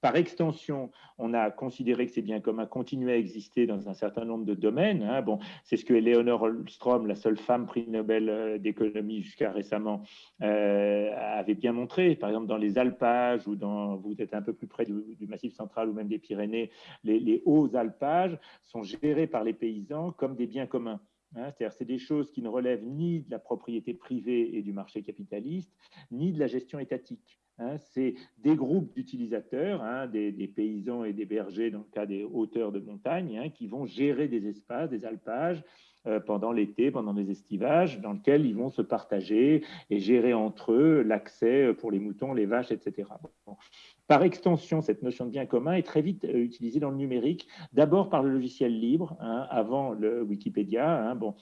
Par extension, on a considéré que ces biens communs continuaient à exister dans un certain nombre de domaines. Hein. Bon, c'est ce que Eleanor Holmstrom, la seule femme prix Nobel euh, d'économie jusqu'à récemment, euh, avait bien montré. Par exemple, dans les alpages ou dans, vous êtes un peu plus près du, Massif central ou même des Pyrénées, les, hauts alpages sont gérés par les paysans comme des biens communs. Hein. C'est-à-dire c'est des choses qui ne relèvent ni de la propriété privée et du marché capitaliste, ni de la gestion étatique. Hein. c'est des groupes d'utilisateurs, hein, des, paysans et des bergers dans le cas des hauteurs de montagne, qui vont gérer des espaces, des alpages, pendant l'été, pendant les estivages, dans lequel ils vont se partager et gérer entre eux l'accès pour les moutons, les vaches, etc. Par extension, cette notion de bien commun est très vite euh, utilisée dans le numérique, d'abord par le logiciel libre, hein, avant le Wikipédia. Hein, bon,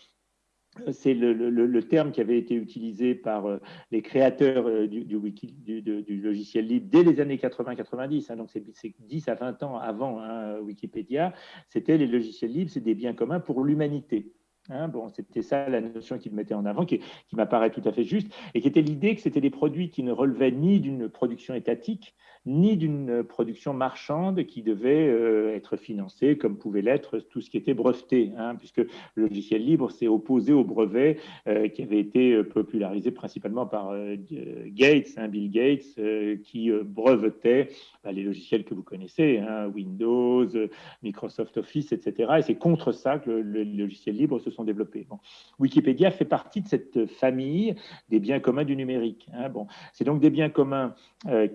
c'est le, terme qui avait été utilisé par euh, les créateurs du, du, logiciel libre dès les années 80-90, hein, donc c'est 10 à 20 ans avant Wikipédia, c'était les logiciels libres, c'est des biens communs pour l'humanité. Hein, bon, c'était ça la notion qu'il mettait en avant, qui, qui m'apparaît tout à fait juste, et qui était l'idée que c'était des produits qui ne relevaient ni d'une production étatique, ni d'une production marchande qui devait euh, être financée comme pouvait l'être tout ce qui était breveté, hein, puisque le logiciel libre s'est opposé au brevet euh, qui avait été euh, popularisé principalement par Gates, hein, Bill Gates, qui brevetait bah, les logiciels que vous connaissez, hein, Windows, Microsoft Office, etc. Et c'est contre ça que les logiciels libres se sont développés. Wikipédia fait partie de cette famille des biens communs du numérique. Bon, c'est donc des biens communs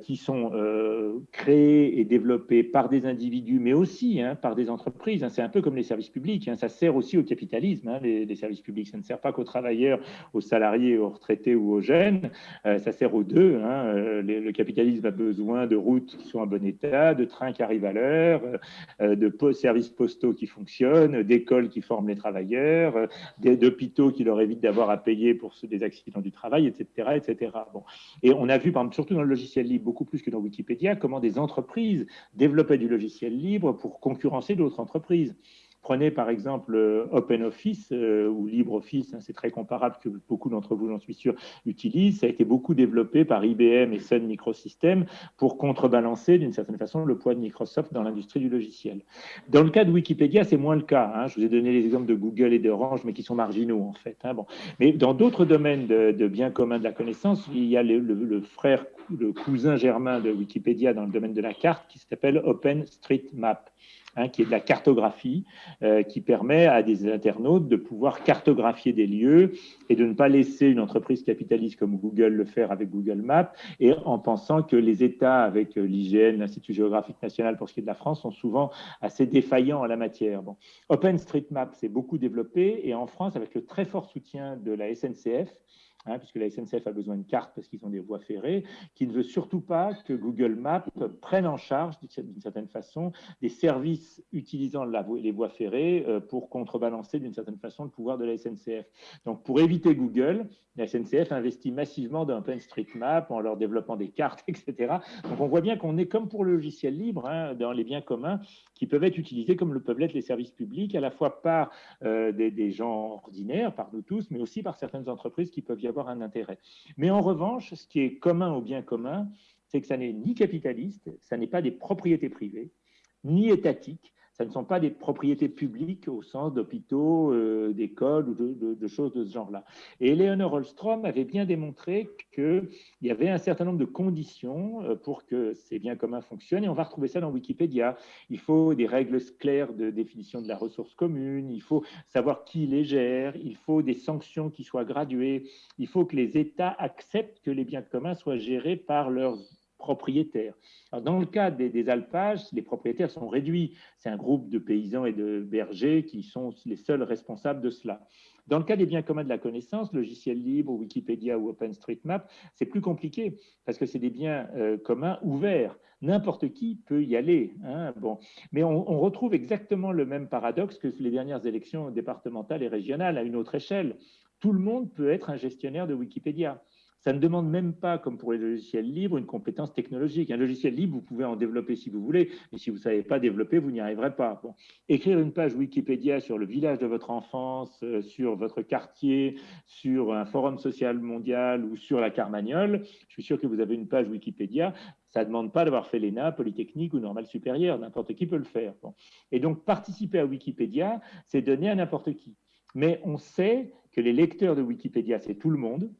qui sont euh, créés et développés par des individus, mais aussi hein, par des entreprises. Hein. C'est un peu comme les services publics. Hein. Ça sert aussi au capitalisme, les, services publics. Ça ne sert pas qu'aux travailleurs, aux salariés, aux retraités ou aux jeunes. Euh, ça sert aux deux. Euh, le capitalisme a besoin de routes qui sont en bon état, de trains qui arrivent à l'heure, de services postaux qui fonctionnent, d'écoles qui forment les travailleurs, d'hôpitaux qui leur évitent d'avoir à payer pour des accidents du travail, etc. etc. Bon. Et on a vu, surtout dans le logiciel libre, beaucoup plus que dans Wikipédia, comment des entreprises développaient du logiciel libre pour concurrencer d'autres entreprises. Prenez par exemple euh, OpenOffice euh, ou LibreOffice, hein, c'est très comparable que beaucoup d'entre vous, j'en suis sûr, utilisent. Ça a été beaucoup développé par IBM et Sun Microsystems pour contrebalancer d'une certaine façon le poids de Microsoft dans l'industrie du logiciel. Dans le cas de Wikipédia, c'est moins le cas. Hein. Je vous ai donné les exemples de Google et d'Orange, mais qui sont marginaux en fait. Hein. Mais dans d'autres domaines de, biens communs de la connaissance, il y a le, le frère, le cousin germain de Wikipédia dans le domaine de la carte qui s'appelle OpenStreetMap. Hein, qui est de la cartographie, euh, qui permet à des internautes de pouvoir cartographier des lieux et de ne pas laisser une entreprise capitaliste comme Google le faire avec Google Maps, et en pensant que les États, avec euh, l'IGN, l'Institut géographique national pour ce qui est de la France, sont souvent assez défaillants en la matière. Bon. OpenStreetMap s'est beaucoup développé, et en France, avec le très fort soutien de la SNCF, Hein, puisque la SNCF a besoin de cartes parce qu'ils ont des voies ferrées, qui ne veut surtout pas que Google Maps prenne en charge, d'une certaine façon, des services utilisant les voies ferrées euh, pour contrebalancer, d'une certaine façon, le pouvoir de la SNCF. Donc, pour éviter Google, la SNCF investit massivement dans OpenStreetMap en leur développant des cartes, etc. Donc, on voit bien qu'on est comme pour le logiciel libre, hein, dans les biens communs, qui peuvent être utilisés comme le peuvent l'être les services publics, à la fois par euh, des, gens ordinaires, par nous tous, mais aussi par certaines entreprises qui peuvent y avoir un intérêt. Mais en revanche, ce qui est commun au bien commun, c'est que ça n'est ni capitaliste, ça n'est pas des propriétés privées, ni étatiques, ce ne sont pas des propriétés publiques au sens d'hôpitaux, euh, d'écoles ou de, choses de ce genre-là. Et Eleanor Holstrom avait bien démontré qu'il y avait un certain nombre de conditions euh, pour que ces biens communs fonctionnent, et on va retrouver ça dans Wikipédia. Il faut des règles claires de définition de la ressource commune, il faut savoir qui les gère, il faut des sanctions qui soient graduées, il faut que les États acceptent que les biens communs soient gérés par leurs propriétaires. dans le cas des, alpages, les propriétaires sont réduits. C'est un groupe de paysans et de bergers qui sont les seuls responsables de cela. Dans le cas des biens communs de la connaissance, logiciel libre, Wikipédia ou OpenStreetMap, c'est plus compliqué parce que c'est des biens euh, communs ouverts. N'importe qui peut y aller. Hein, bon. Mais on, retrouve exactement le même paradoxe que les dernières élections départementales et régionales à une autre échelle. Tout le monde peut être un gestionnaire de Wikipédia. Ça ne demande même pas, comme pour les logiciels libres, une compétence technologique. Un logiciel libre, vous pouvez en développer si vous voulez, mais si vous ne savez pas développer, vous n'y arriverez pas. Écrire une page Wikipédia sur le village de votre enfance, euh, sur votre quartier, sur un forum social mondial ou sur la Carmagnole, je suis sûr que vous avez une page Wikipédia. Ça ne demande pas d'avoir fait l'ENA, Polytechnique ou Normal Supérieur. N'importe qui peut le faire. Et donc, participer à Wikipédia, c'est donner à n'importe qui. Mais on sait que les lecteurs de Wikipédia, c'est tout le monde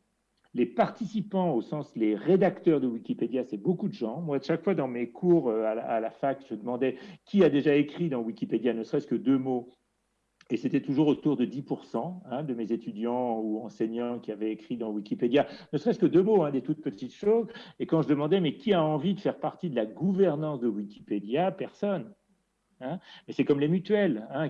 les participants, au sens les rédacteurs de Wikipédia, c'est beaucoup de gens. Moi, chaque fois dans mes cours euh, à la, fac, je demandais qui a déjà écrit dans Wikipédia, ne serait-ce que deux mots. Et c'était toujours autour de 10% hein, de mes étudiants ou enseignants qui avaient écrit dans Wikipédia, ne serait-ce que deux mots, hein, des toutes petites choses. Et quand je demandais, mais qui a envie de faire partie de la gouvernance de Wikipédia? Personne. Hein. mais c'est comme les mutuelles. Hein.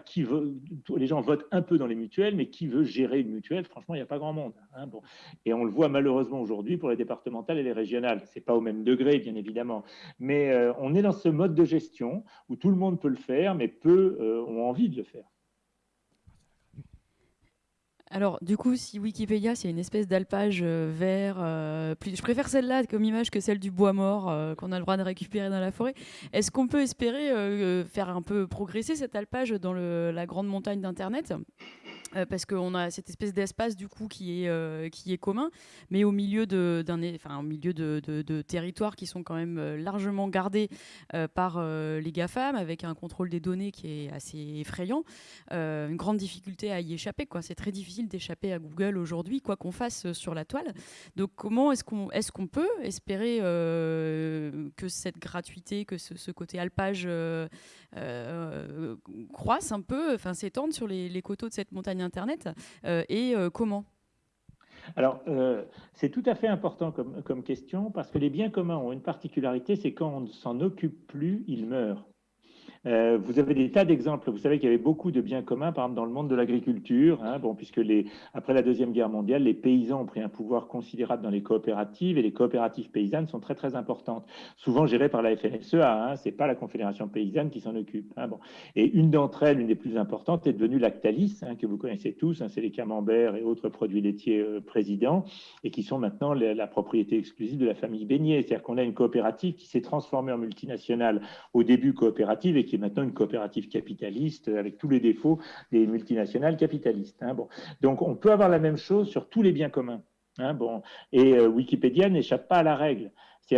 les gens votent un peu dans les mutuelles, mais qui veut gérer une mutuelle Franchement, il n'y a pas grand monde. Hein. bon. Et on le voit malheureusement aujourd'hui pour les départementales et les régionales. Ce n'est pas au même degré, bien évidemment. Mais euh, on est dans ce mode de gestion où tout le monde peut le faire, mais peu euh, ont envie de le faire. Alors, du coup, si Wikipédia, c'est une espèce d'alpage euh, vert, euh, je préfère celle-là comme image que celle du bois mort euh, qu'on a le droit de récupérer dans la forêt. Est-ce qu'on peut espérer faire un peu progresser cet alpage dans la grande montagne d'Internet? Euh, parce qu'on a cette espèce d'espace du coup qui est, euh, qui est commun, mais au milieu de, d'un, enfin, au milieu de, de, territoires qui sont quand même euh, largement gardés par les GAFAM, avec un contrôle des données qui est assez effrayant, une grande difficulté à y échapper. Quoi. C'est très difficile d'échapper à Google aujourd'hui, quoi qu'on fasse sur la toile. Donc comment est-ce qu'on, est-ce qu'on peut espérer que cette gratuité, que ce, côté alpage croisse un peu, enfin s'étende sur les coteaux de cette montagne Internet euh, et euh, comment? Alors, euh, c'est tout à fait important comme, comme, question parce que les biens communs ont une particularité, c'est quand on ne s'en occupe plus, ils meurent. Euh, vous avez des tas d'exemples. Vous savez qu'il y avait beaucoup de biens communs, par exemple dans le monde de l'agriculture, hein, bon, puisque les, après la Deuxième Guerre mondiale, les paysans ont pris un pouvoir considérable dans les coopératives et les coopératives paysannes sont très très importantes, souvent gérées par la FNSEA. Hein, c'est pas la Confédération paysanne qui s'en occupe. Hein, bon. Et une d'entre elles, une des plus importantes, est devenue Lactalis, hein, que vous connaissez tous. Hein, c'est les camemberts et autres produits laitiers euh, présidents et qui sont maintenant la, la propriété exclusive de la famille Beignet. C'est-à-dire qu'on a une coopérative qui s'est transformée en multinationale au début coopérative et qui est maintenant une coopérative capitaliste avec tous les défauts des multinationales capitalistes. Hein. Bon. Donc on peut avoir la même chose sur tous les biens communs. Hein, bon. Et euh, Wikipédia n'échappe pas à la règle.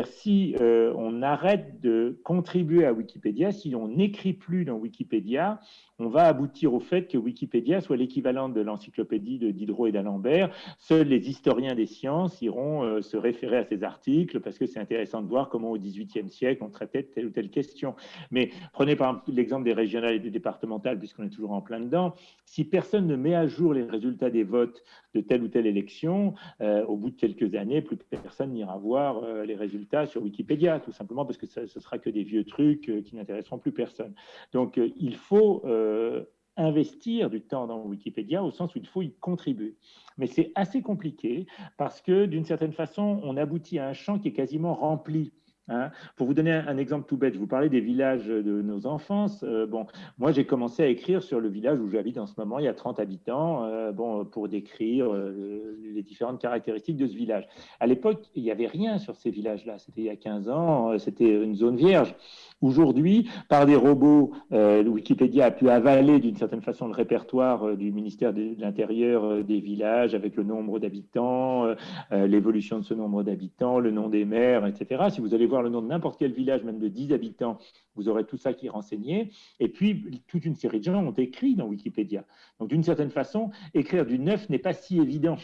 Si euh, on arrête de contribuer à Wikipédia, si on n'écrit plus dans Wikipédia, on va aboutir au fait que Wikipédia soit l'équivalent de l'encyclopédie de Diderot et d'Alembert. Seuls les historiens des sciences iront euh, se référer à ces articles parce que c'est intéressant de voir comment au XVIIIe siècle on traitait telle ou telle question. Mais prenez par exemple l'exemple des régionales et des départementales, puisqu'on est toujours en plein dedans. Si personne ne met à jour les résultats des votes de telle ou telle élection, euh, au bout de quelques années, plus personne n'ira voir les résultats sur Wikipédia, tout simplement parce que ce sera que des vieux trucs qui n'intéresseront plus personne. Donc il faut euh, investir du temps dans Wikipédia au sens où il faut y contribuer. Mais c'est assez compliqué parce que d'une certaine façon, on aboutit à un champ qui est quasiment rempli Hein. Pour vous donner un, exemple tout bête, je vous parlais des villages de nos enfances. Euh, bon, moi, j'ai commencé à écrire sur le village où j'habite en ce moment. Il y a 30 habitants, euh, bon, pour décrire euh, les différentes caractéristiques de ce village. À l'époque, il n'y avait rien sur ces villages-là. C'était il y a 15 ans, c'était une zone vierge. Aujourd'hui, par des robots, Wikipédia a pu avaler d'une certaine façon le répertoire du ministère de l'Intérieur des villages avec le nombre d'habitants, l'évolution de ce nombre d'habitants, le nom des maires, etc. Si vous allez voir le nom de n'importe quel village, même de 10 habitants, vous aurez tout ça qui est renseigné. Et puis, toute une série de gens ont écrit dans Wikipédia. Donc, d'une certaine façon, écrire du neuf n'est pas si évident.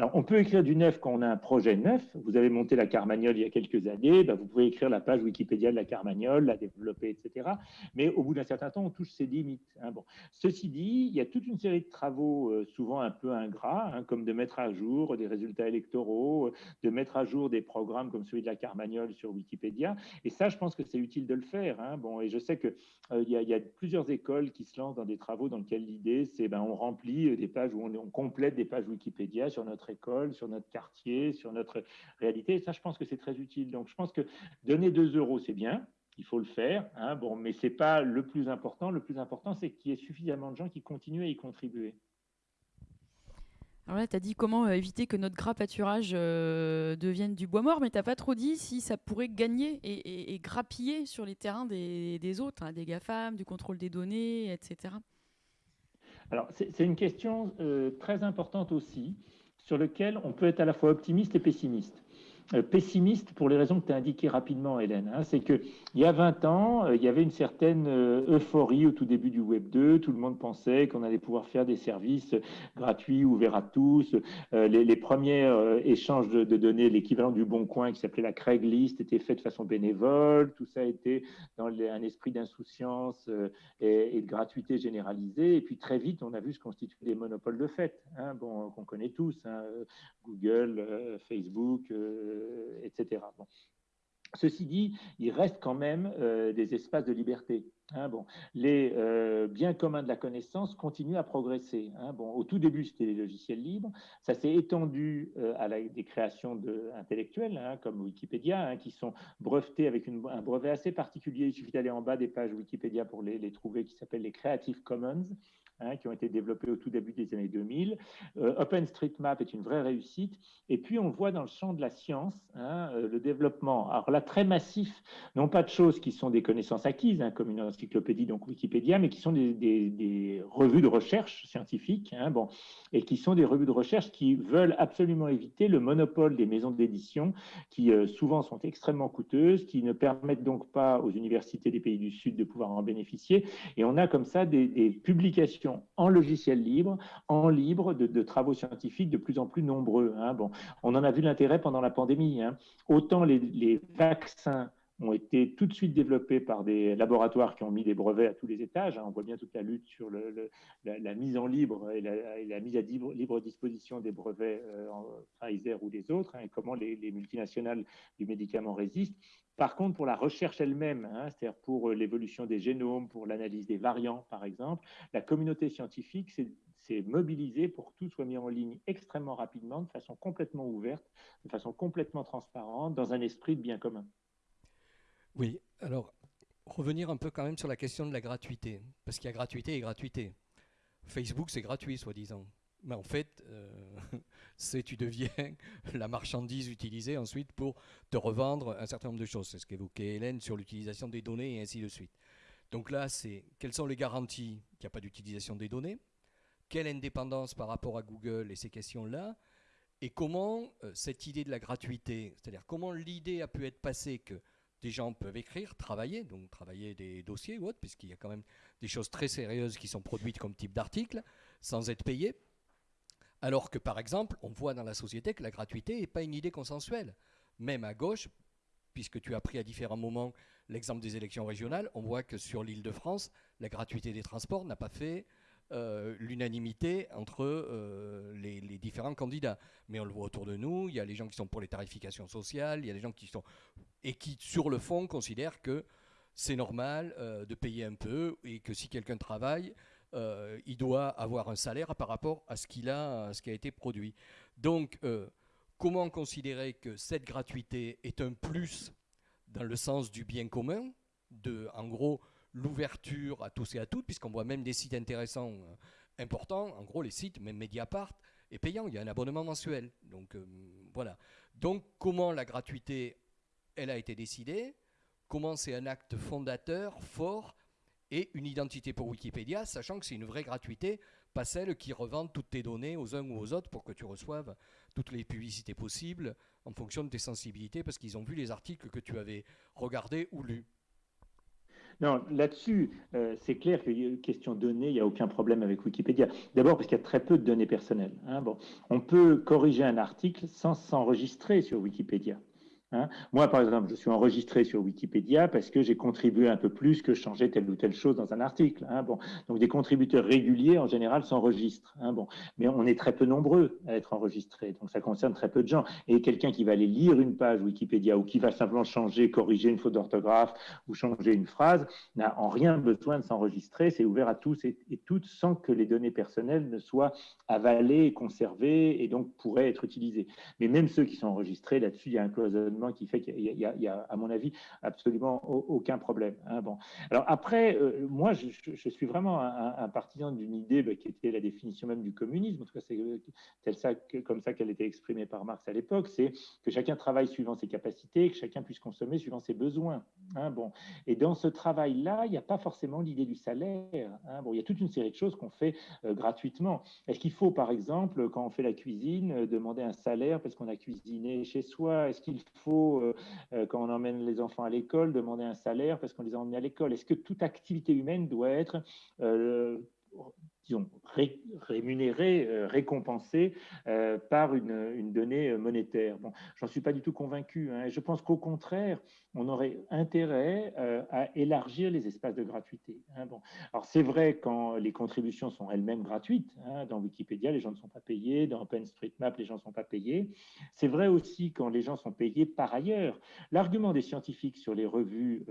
Alors, on peut écrire du neuf quand on a un projet neuf. Vous avez monté la Carmagnole il y a quelques années, ben, vous pouvez écrire la page Wikipédia de la Carmagnole, la développer, etc. Mais au bout d'un certain temps, on touche ses limites. Hein. Bon. Ceci dit, il y a toute une série de travaux, euh, souvent un peu ingrats, hein, comme de mettre à jour des résultats électoraux, euh, de mettre à jour des programmes comme celui de la Carmagnole sur Wikipédia. Et ça, je pense que c'est utile de le faire. Hein. Bon, et je sais qu'il euh, y, a plusieurs écoles qui se lancent dans des travaux dans lesquels l'idée, c'est ben, on remplit des pages où on, on complète des pages Wikipédia sur notre école, sur notre quartier, sur notre réalité. Et ça, je pense que c'est très utile. Donc, je pense que donner 2 euros, c'est bien. Il faut le faire, hein, bon, mais ce n'est pas le plus important. Le plus important, c'est qu'il y ait suffisamment de gens qui continuent à y contribuer. Alors là, tu as dit comment euh, éviter que notre gras pâturage euh, devienne du bois mort, mais tu n'as pas trop dit si ça pourrait gagner et, grappiller sur les terrains des, autres, hein, des GAFAM, du contrôle des données, etc. Alors, c'est une question euh, très importante aussi sur lequel on peut être à la fois optimiste et pessimiste. Euh, pessimiste pour les raisons que tu as indiquées rapidement, Hélène. Hein. c'est qu'il y a 20 ans, euh, il y avait une certaine euh, euphorie au tout début du Web 2. Tout le monde pensait qu'on allait pouvoir faire des services gratuits, ouverts à tous. les, premiers échanges de, données, l'équivalent du Bon Coin qui s'appelait la Craigslist, étaient faits de façon bénévole. Tout ça était dans un esprit d'insouciance et, de gratuité généralisée. Et puis très vite, on a vu se constituer des monopoles de fait, hein, bon, qu'on connaît tous. Hein, Google, Facebook euh, etc. Ceci dit, il reste quand même euh, des espaces de liberté. Hein, bon, les euh, biens communs de la connaissance continuent à progresser. Hein, bon, au tout début, c'était les logiciels libres. Ça s'est étendu à des créations de, intellectuelles, hein, comme Wikipédia, qui sont brevetées avec un brevet assez particulier. Il suffit d'aller en bas des pages Wikipédia pour les, les trouver, qui s'appellent les Creative Commons. Hein, qui ont été développés au tout début des années 2000. Euh, OpenStreetMap est une vraie réussite. Et puis, on voit dans le champ de la science hein, euh, le développement, alors là, très massif, non pas de choses qui sont des connaissances acquises, hein, comme une encyclopédie, donc Wikipédia, mais qui sont des, revues de recherche scientifique, bon, et qui sont des revues de recherche qui veulent absolument éviter le monopole des maisons d'édition, qui euh, souvent sont extrêmement coûteuses, qui ne permettent donc pas aux universités des pays du Sud de pouvoir en bénéficier. Et on a comme ça des publications en logiciel libre, en libre, de, travaux scientifiques de plus en plus nombreux. Hein. On en a vu l'intérêt pendant la pandémie. Hein. Autant les, vaccins ont été tout de suite développés par des laboratoires qui ont mis des brevets à tous les étages. Hein. On voit bien toute la lutte sur la, mise en libre et la, mise à libre, disposition des brevets euh, Pfizer ou des autres, et comment les, multinationales du médicament résistent. Par contre, pour la recherche elle-même, hein, c'est-à-dire pour euh, l'évolution des génomes, pour l'analyse des variants, par exemple, la communauté scientifique s'est mobilisée pour que tout soit mis en ligne extrêmement rapidement, de façon complètement ouverte, de façon complètement transparente, dans un esprit de bien commun. Oui, alors revenir un peu quand même sur la question de la gratuité, parce qu'il y a gratuité et gratuité. Facebook, c'est gratuit, soi-disant. Mais en fait, euh, c'est tu deviens la marchandise utilisée ensuite pour te revendre un certain nombre de choses. C'est ce qu'évoquait Hélène sur l'utilisation des données et ainsi de suite. Donc là, c'est quelles sont les garanties qu'il n'y a pas d'utilisation des données? Quelle indépendance par rapport à Google et ces questions-là? Et comment euh, cette idée de la gratuité, c'est-à-dire comment l'idée a pu être passée que des gens peuvent écrire, travailler, donc travailler des dossiers ou autre, puisqu'il y a quand même des choses très sérieuses qui sont produites comme type d'article, sans être payés. Alors que, par exemple, on voit dans la société que la gratuité n'est pas une idée consensuelle. Même à gauche, puisque tu as pris à différents moments l'exemple des élections régionales, on voit que sur l'île de France, la gratuité des transports n'a pas fait euh, l'unanimité entre euh, les, différents candidats. Mais on le voit autour de nous, il y a les gens qui sont pour les tarifications sociales, il y a les gens qui sont... et qui, sur le fond, considèrent que c'est normal euh, de payer un peu et que si quelqu'un travaille, il doit avoir un salaire par rapport à ce qu'il a, à ce qui a été produit. Donc, comment considérer que cette gratuité est un plus dans le sens du bien commun, de, en gros, l'ouverture à tous et à toutes, puisqu'on voit même des sites intéressants, euh, importants. En gros, les sites, même Mediapart, est payant. Il y a un abonnement mensuel. Donc, euh, voilà. Donc, comment la gratuité, elle a été décidée Comment c'est un acte fondateur, fort, et une identité pour Wikipédia, sachant que c'est une vraie gratuité, pas celle qui revend toutes tes données aux uns ou aux autres pour que tu reçoives toutes les publicités possibles en fonction de tes sensibilités, parce qu'ils ont vu les articles que tu avais regardés ou lus. Non, là-dessus, euh, c'est clair que question données, il n'y a aucun problème avec Wikipédia. D'abord parce qu'il y a très peu de données personnelles. Hein. Bon, on peut corriger un article sans s'enregistrer sur Wikipédia. Hein. Moi, par exemple, je suis enregistré sur Wikipédia parce que j'ai contribué un peu plus que changer telle ou telle chose dans un article. Hein. Bon. Donc, des contributeurs réguliers, en général, s'enregistrent. Hein. Bon. Mais on est très peu nombreux à être enregistrés. Donc, ça concerne très peu de gens. Et quelqu'un qui va aller lire une page Wikipédia ou qui va simplement changer, corriger une faute d'orthographe ou changer une phrase, n'a en rien besoin de s'enregistrer. C'est ouvert à tous et, toutes sans que les données personnelles ne soient avalées, conservées et donc pourraient être utilisées. Mais même ceux qui sont enregistrés, là-dessus, il y a un cloisonnement qui fait qu'il y, a, à mon avis, absolument aucun problème. Hein, bon. Alors après, euh, moi, je, suis vraiment un, partisan d'une idée bah, qui était la définition même du communisme. En tout cas, c'est ça, comme ça qu'elle était exprimée par Marx à l'époque. C'est que chacun travaille suivant ses capacités, que chacun puisse consommer suivant ses besoins. Hein, bon. Et dans ce travail-là, il n'y a pas forcément l'idée du salaire. Hein, bon, il y a toute une série de choses qu'on fait euh, gratuitement. Est-ce qu'il faut, par exemple, quand on fait la cuisine, euh, demander un salaire parce qu'on a cuisiné chez soi? Est-ce qu'il faut euh, euh, quand on emmène les enfants à l'école, demander un salaire parce qu'on les a emmenés à l'école. Est-ce que toute activité humaine doit être euh, disons, rémunéré, euh, récompensé euh, par une, donnée monétaire. Bon, j'en suis pas du tout convaincu. Hein, je pense qu'au contraire, on aurait intérêt euh, à élargir les espaces de gratuité. Hein, bon. Alors c'est vrai quand les contributions sont elles-mêmes gratuites. Hein, dans Wikipédia, les gens ne sont pas payés. Dans OpenStreetMap, les gens ne sont pas payés. C'est vrai aussi quand les gens sont payés par ailleurs. L'argument des scientifiques sur les revues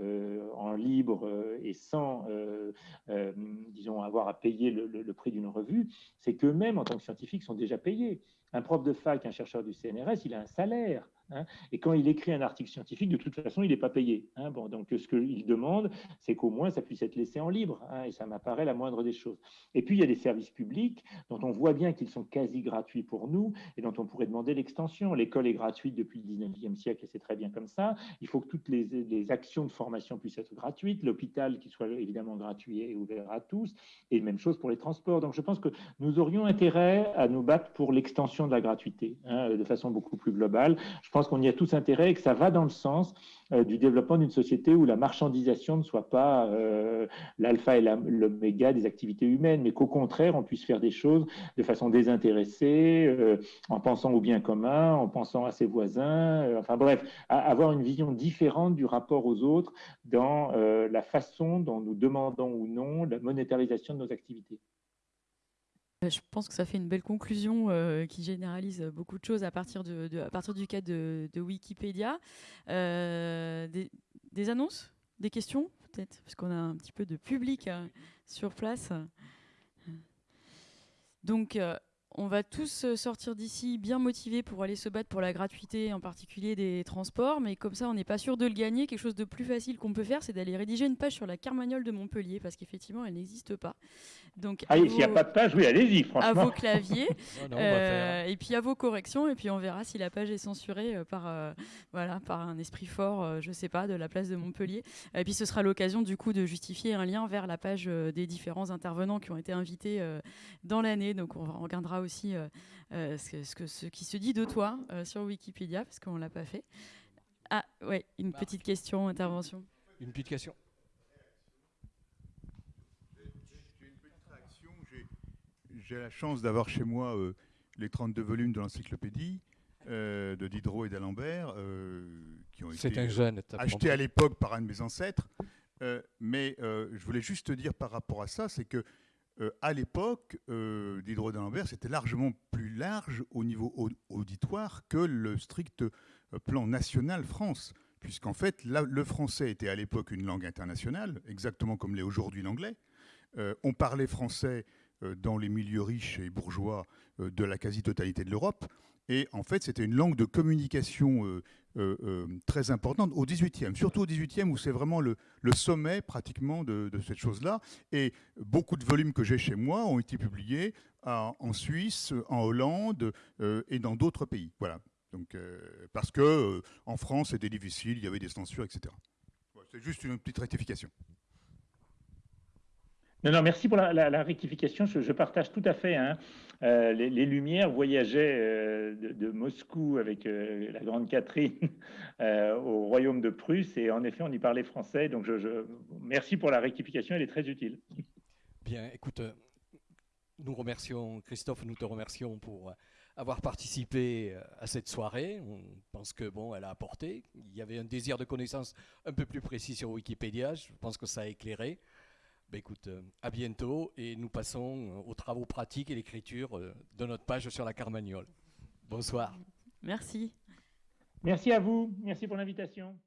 en libre et sans, disons, avoir à payer le prix d'une revue, c'est qu'eux-mêmes, en tant que scientifiques, sont déjà payés. Un prof de fac, un chercheur du CNRS, il a un salaire. Hein. et quand il écrit un article scientifique, de toute façon, il n'est pas payé. Hein. Bon, donc ce qu'il demande, c'est qu'au moins ça puisse être laissé en libre. Hein, et ça m'apparaît la moindre des choses. Et puis il y a des services publics dont on voit bien qu'ils sont quasi gratuits pour nous et dont on pourrait demander l'extension. L'école est gratuite depuis le 19e siècle et c'est très bien comme ça. Il faut que toutes les, les actions de formation puissent être gratuites. L'hôpital qui soit évidemment gratuit et ouvert à tous. Et même chose pour les transports. Donc je pense que nous aurions intérêt à nous battre pour l'extension de la gratuité de façon beaucoup plus globale. Je pense qu'on y a tous intérêt et que ça va dans le sens euh, du développement d'une société où la marchandisation ne soit pas euh, l'alpha et l'oméga des activités humaines, mais qu'au contraire, on puisse faire des choses de façon désintéressée, euh, en pensant au bien commun, en pensant à ses voisins, enfin bref, avoir une vision différente du rapport aux autres dans la façon dont nous demandons ou non la monétarisation de nos activités. Euh, je pense que ça fait une belle conclusion euh, qui généralise beaucoup de choses à partir, de, à partir du cas de, Wikipédia. Euh, des, annonces? Des questions peut-être? Parce qu'on a un petit peu de public sur place. Donc, on va tous euh, sortir d'ici bien motivés pour aller se battre pour la gratuité, en particulier des transports, mais comme ça, on n'est pas sûr de le gagner. Quelque chose de plus facile qu'on peut faire, c'est d'aller rédiger une page sur la Carmagnole de Montpellier, parce qu'effectivement, elle n'existe pas. Donc, ah, s'il n'y a pas de page, oui, allez-y, franchement. À vos claviers, euh, et puis à vos corrections, et puis on verra si la page est censurée euh, par, voilà, par un esprit fort, je ne sais pas, de la place de Montpellier. Et puis ce sera l'occasion, du coup, de justifier un lien vers la page des différents intervenants qui ont été invités dans l'année. Donc on regardera aussi euh, euh, ce, que, ce, qui se dit de toi euh, sur Wikipédia, parce qu'on ne l'a pas fait. Ah, ouais, une petite question, intervention. Une petite question. J'ai la chance d'avoir chez moi les 32 volumes de l'encyclopédie de Diderot et d'Alembert, qui ont été achetés à l'époque par un de mes ancêtres. mais je voulais juste te dire par rapport à ça, c'est que euh, à l'époque, euh, Diderot d'Alembert, c'était largement plus large au niveau auditoire que le strict euh, plan national France, puisqu'en fait, le français était à l'époque une langue internationale, exactement comme l'est aujourd'hui l'anglais. on parlait français dans les milieux riches et bourgeois de la quasi-totalité de l'Europe. Et en fait, c'était une langue de communication euh, euh, euh, très importante au XVIIIe, surtout au XVIIIe où c'est vraiment le, sommet pratiquement de, cette chose-là. Et beaucoup de volumes que j'ai chez moi ont été publiés en Suisse, en Hollande et dans d'autres pays. Voilà. Donc, parce que en France, c'était difficile, il y avait des censures, etc. c'est juste une petite rectification. Non, non, merci pour la, rectification. Je, partage tout à fait. Hein. Euh, les, Lumières voyageaient euh, de, Moscou avec euh, la grande Catherine au royaume de Prusse et en effet, on y parlait français. Donc, merci pour la rectification, elle est très utile. Bien, écoute, nous remercions, Christophe, nous te remercions pour avoir participé à cette soirée. On pense que bon, elle a apporté. Il y avait un désir de connaissance un peu plus précis sur Wikipédia. Je pense que ça a éclairé. Ben écoute, euh, à bientôt et nous passons euh, aux travaux pratiques et l'écriture euh, de notre page sur la Carmagnole. Bonsoir. Merci. Merci à vous. Merci pour l'invitation.